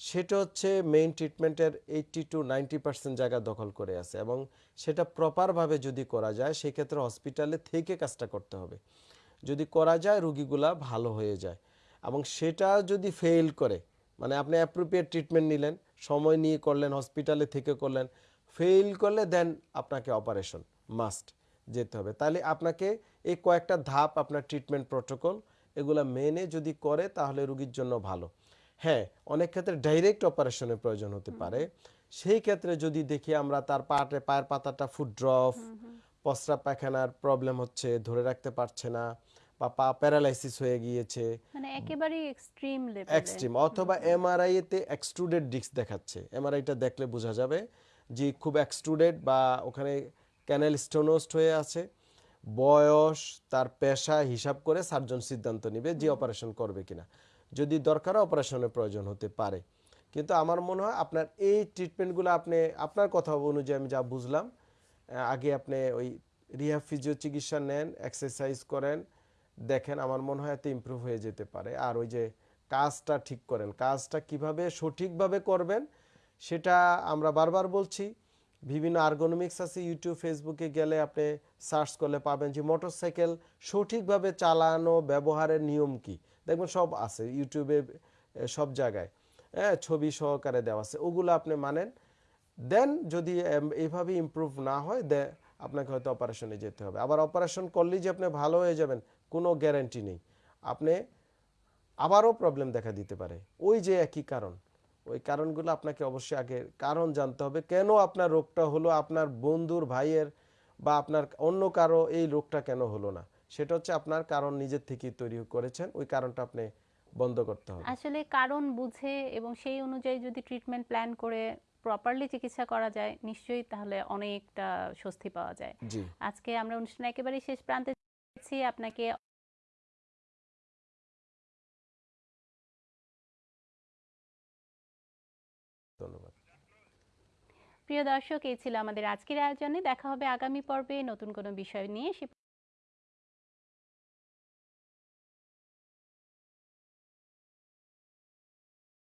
সেটা হচ্ছে মেইন ট্রিটমেন্টের এইটটি টু নাইনটি পার্সেন্ট জায়গা দখল করে আছে এবং সেটা প্রপারভাবে যদি করা যায়, সেক্ষেত্রে হসপিটালে থেকে কাজটা করতে হবে। যদি করা যায়, রুগীগুলা ভালো হয়ে যায় এবং সেটা যদি ফেল করে মানে আপনি অ্যাপ্রোপ্রিয়েট ট্রিটমেন্ট নিলেন, সময় নিয়ে করলেন হসপিটালে থেকে করলেন ফেল করলে দেন আপনাকে অপারেশন মাস্ট যেতে হবে। তাহলে আপনাকে এই কয়েকটা ধাপ, আপনার ট্রিটমেন্ট প্রোটোকল এগুলা মেনে যদি করে, তাহলে রুগীর জন্য ভালো। হ্যাঁ অনেক ক্ষেত্রে ডাইরেক্ট অপারেশনের প্রয়োজন হতে পারে। সেই ক্ষেত্রে যদি দেখি আমরা তার পাটে পায়ের পাতাটা ফুড ড্রপ প্রস্রাব পায়খানার প্রবলেম হচ্ছে ধরে রাখতে পারছে না বা পা প্যারালাইসিস হয়ে গিয়েছে। মানে একেবারেই এক্সট্রিম লেভেলে এক্সট্রিম অথবা এমআরআই এতে এক্সট্রুডেড ডিস্ক দেখাচ্ছে। এমআরআইটা দেখলে বোঝা যাবে যে খুব এক্সট্রুডেড বা ওখানে ক্যানেল স্টোনোস্ট হয়ে আছে। বয়স তার পেশা হিসাব করে সার্জন সিদ্ধান্ত নেবে যে অপারেশন করবে কিনা। যদি দরকার অপারেশনের প্রয়োজন হতে পারে। কিন্তু আমার মনে হয় আপনার এই ট্রিটমেন্টগুলো আপনি, আপনার কথা অনুযায়ী আমি যা বুঝলাম আগে আপনি ওই রিহ্যাব ফিজিও চিকিৎসা নেন এক্সারসাইজ করেন, দেখেন আমার মনে হয় এতে ইমপ্রুভ হয়ে যেতে পারে। আর ওই যে কাজটা ঠিক করেন, কাজটা কীভাবে সঠিকভাবে করবেন, সেটা আমরা বারবার বলছি। বিভিন্ন আর্গোনমিক্স আছে ইউটিউব ফেসবুকে গেলে আপনি সার্চ করলে পাবেন যে মোটরসাইকেল সঠিকভাবে চালানো ব্যবহারের নিয়ম কি। দেখবেন সব আছে ইউটিউবে সব জায়গায়। হ্যাঁ ছবি সহকারে দেওয়া আছে। ওগুলো আপনি মানেন। দেন যদি এইভাবে ইমপ্রুভ না হয়, দে, আপনাকে হয়তো অপারেশনে যেতে হবে। আবার অপারেশন করলেই যে আপনি ভালো হয়ে যাবেন, কোনো গ্যারান্টি নেই। আপনি আবারও প্রবলেম দেখা দিতে পারে। ওই যে একই কারণ। ওই কারণগুলো আপনাকে অবশ্যই আগে কারণ জানতে হবে। কেন আপনার রোগটা হলো? আপনার বন্ধুর ভাইয়ের বা আপনার অন্য কারও এই রোগটা কেন হলো না? সেটা হচ্ছে আপনার কারণ নিজের থেকেই তৈরি করেছেন ওই কারণটা আপনি বন্ধ করতে হবে। আসলে কারণ বুঝে এবং সেই অনুযায়ী যদি ট্রিটমেন্ট প্ল্যান করে প্রপারলি চিকিৎসা করা যায় নিশ্চয়ই তাহলে অনেকটা স্বস্তি পাওয়া যায়। জি। আজকে আমরা অনুষ্ঠান একেবারেই শেষ প্রান্তে আপনাকে ধন্যবাদ। প্রিয় দর্শক এই ছিল আমাদের আজকের আয়োজনে দেখা হবে আগামী পর্বে নতুন কোনো বিষয় নিয়ে।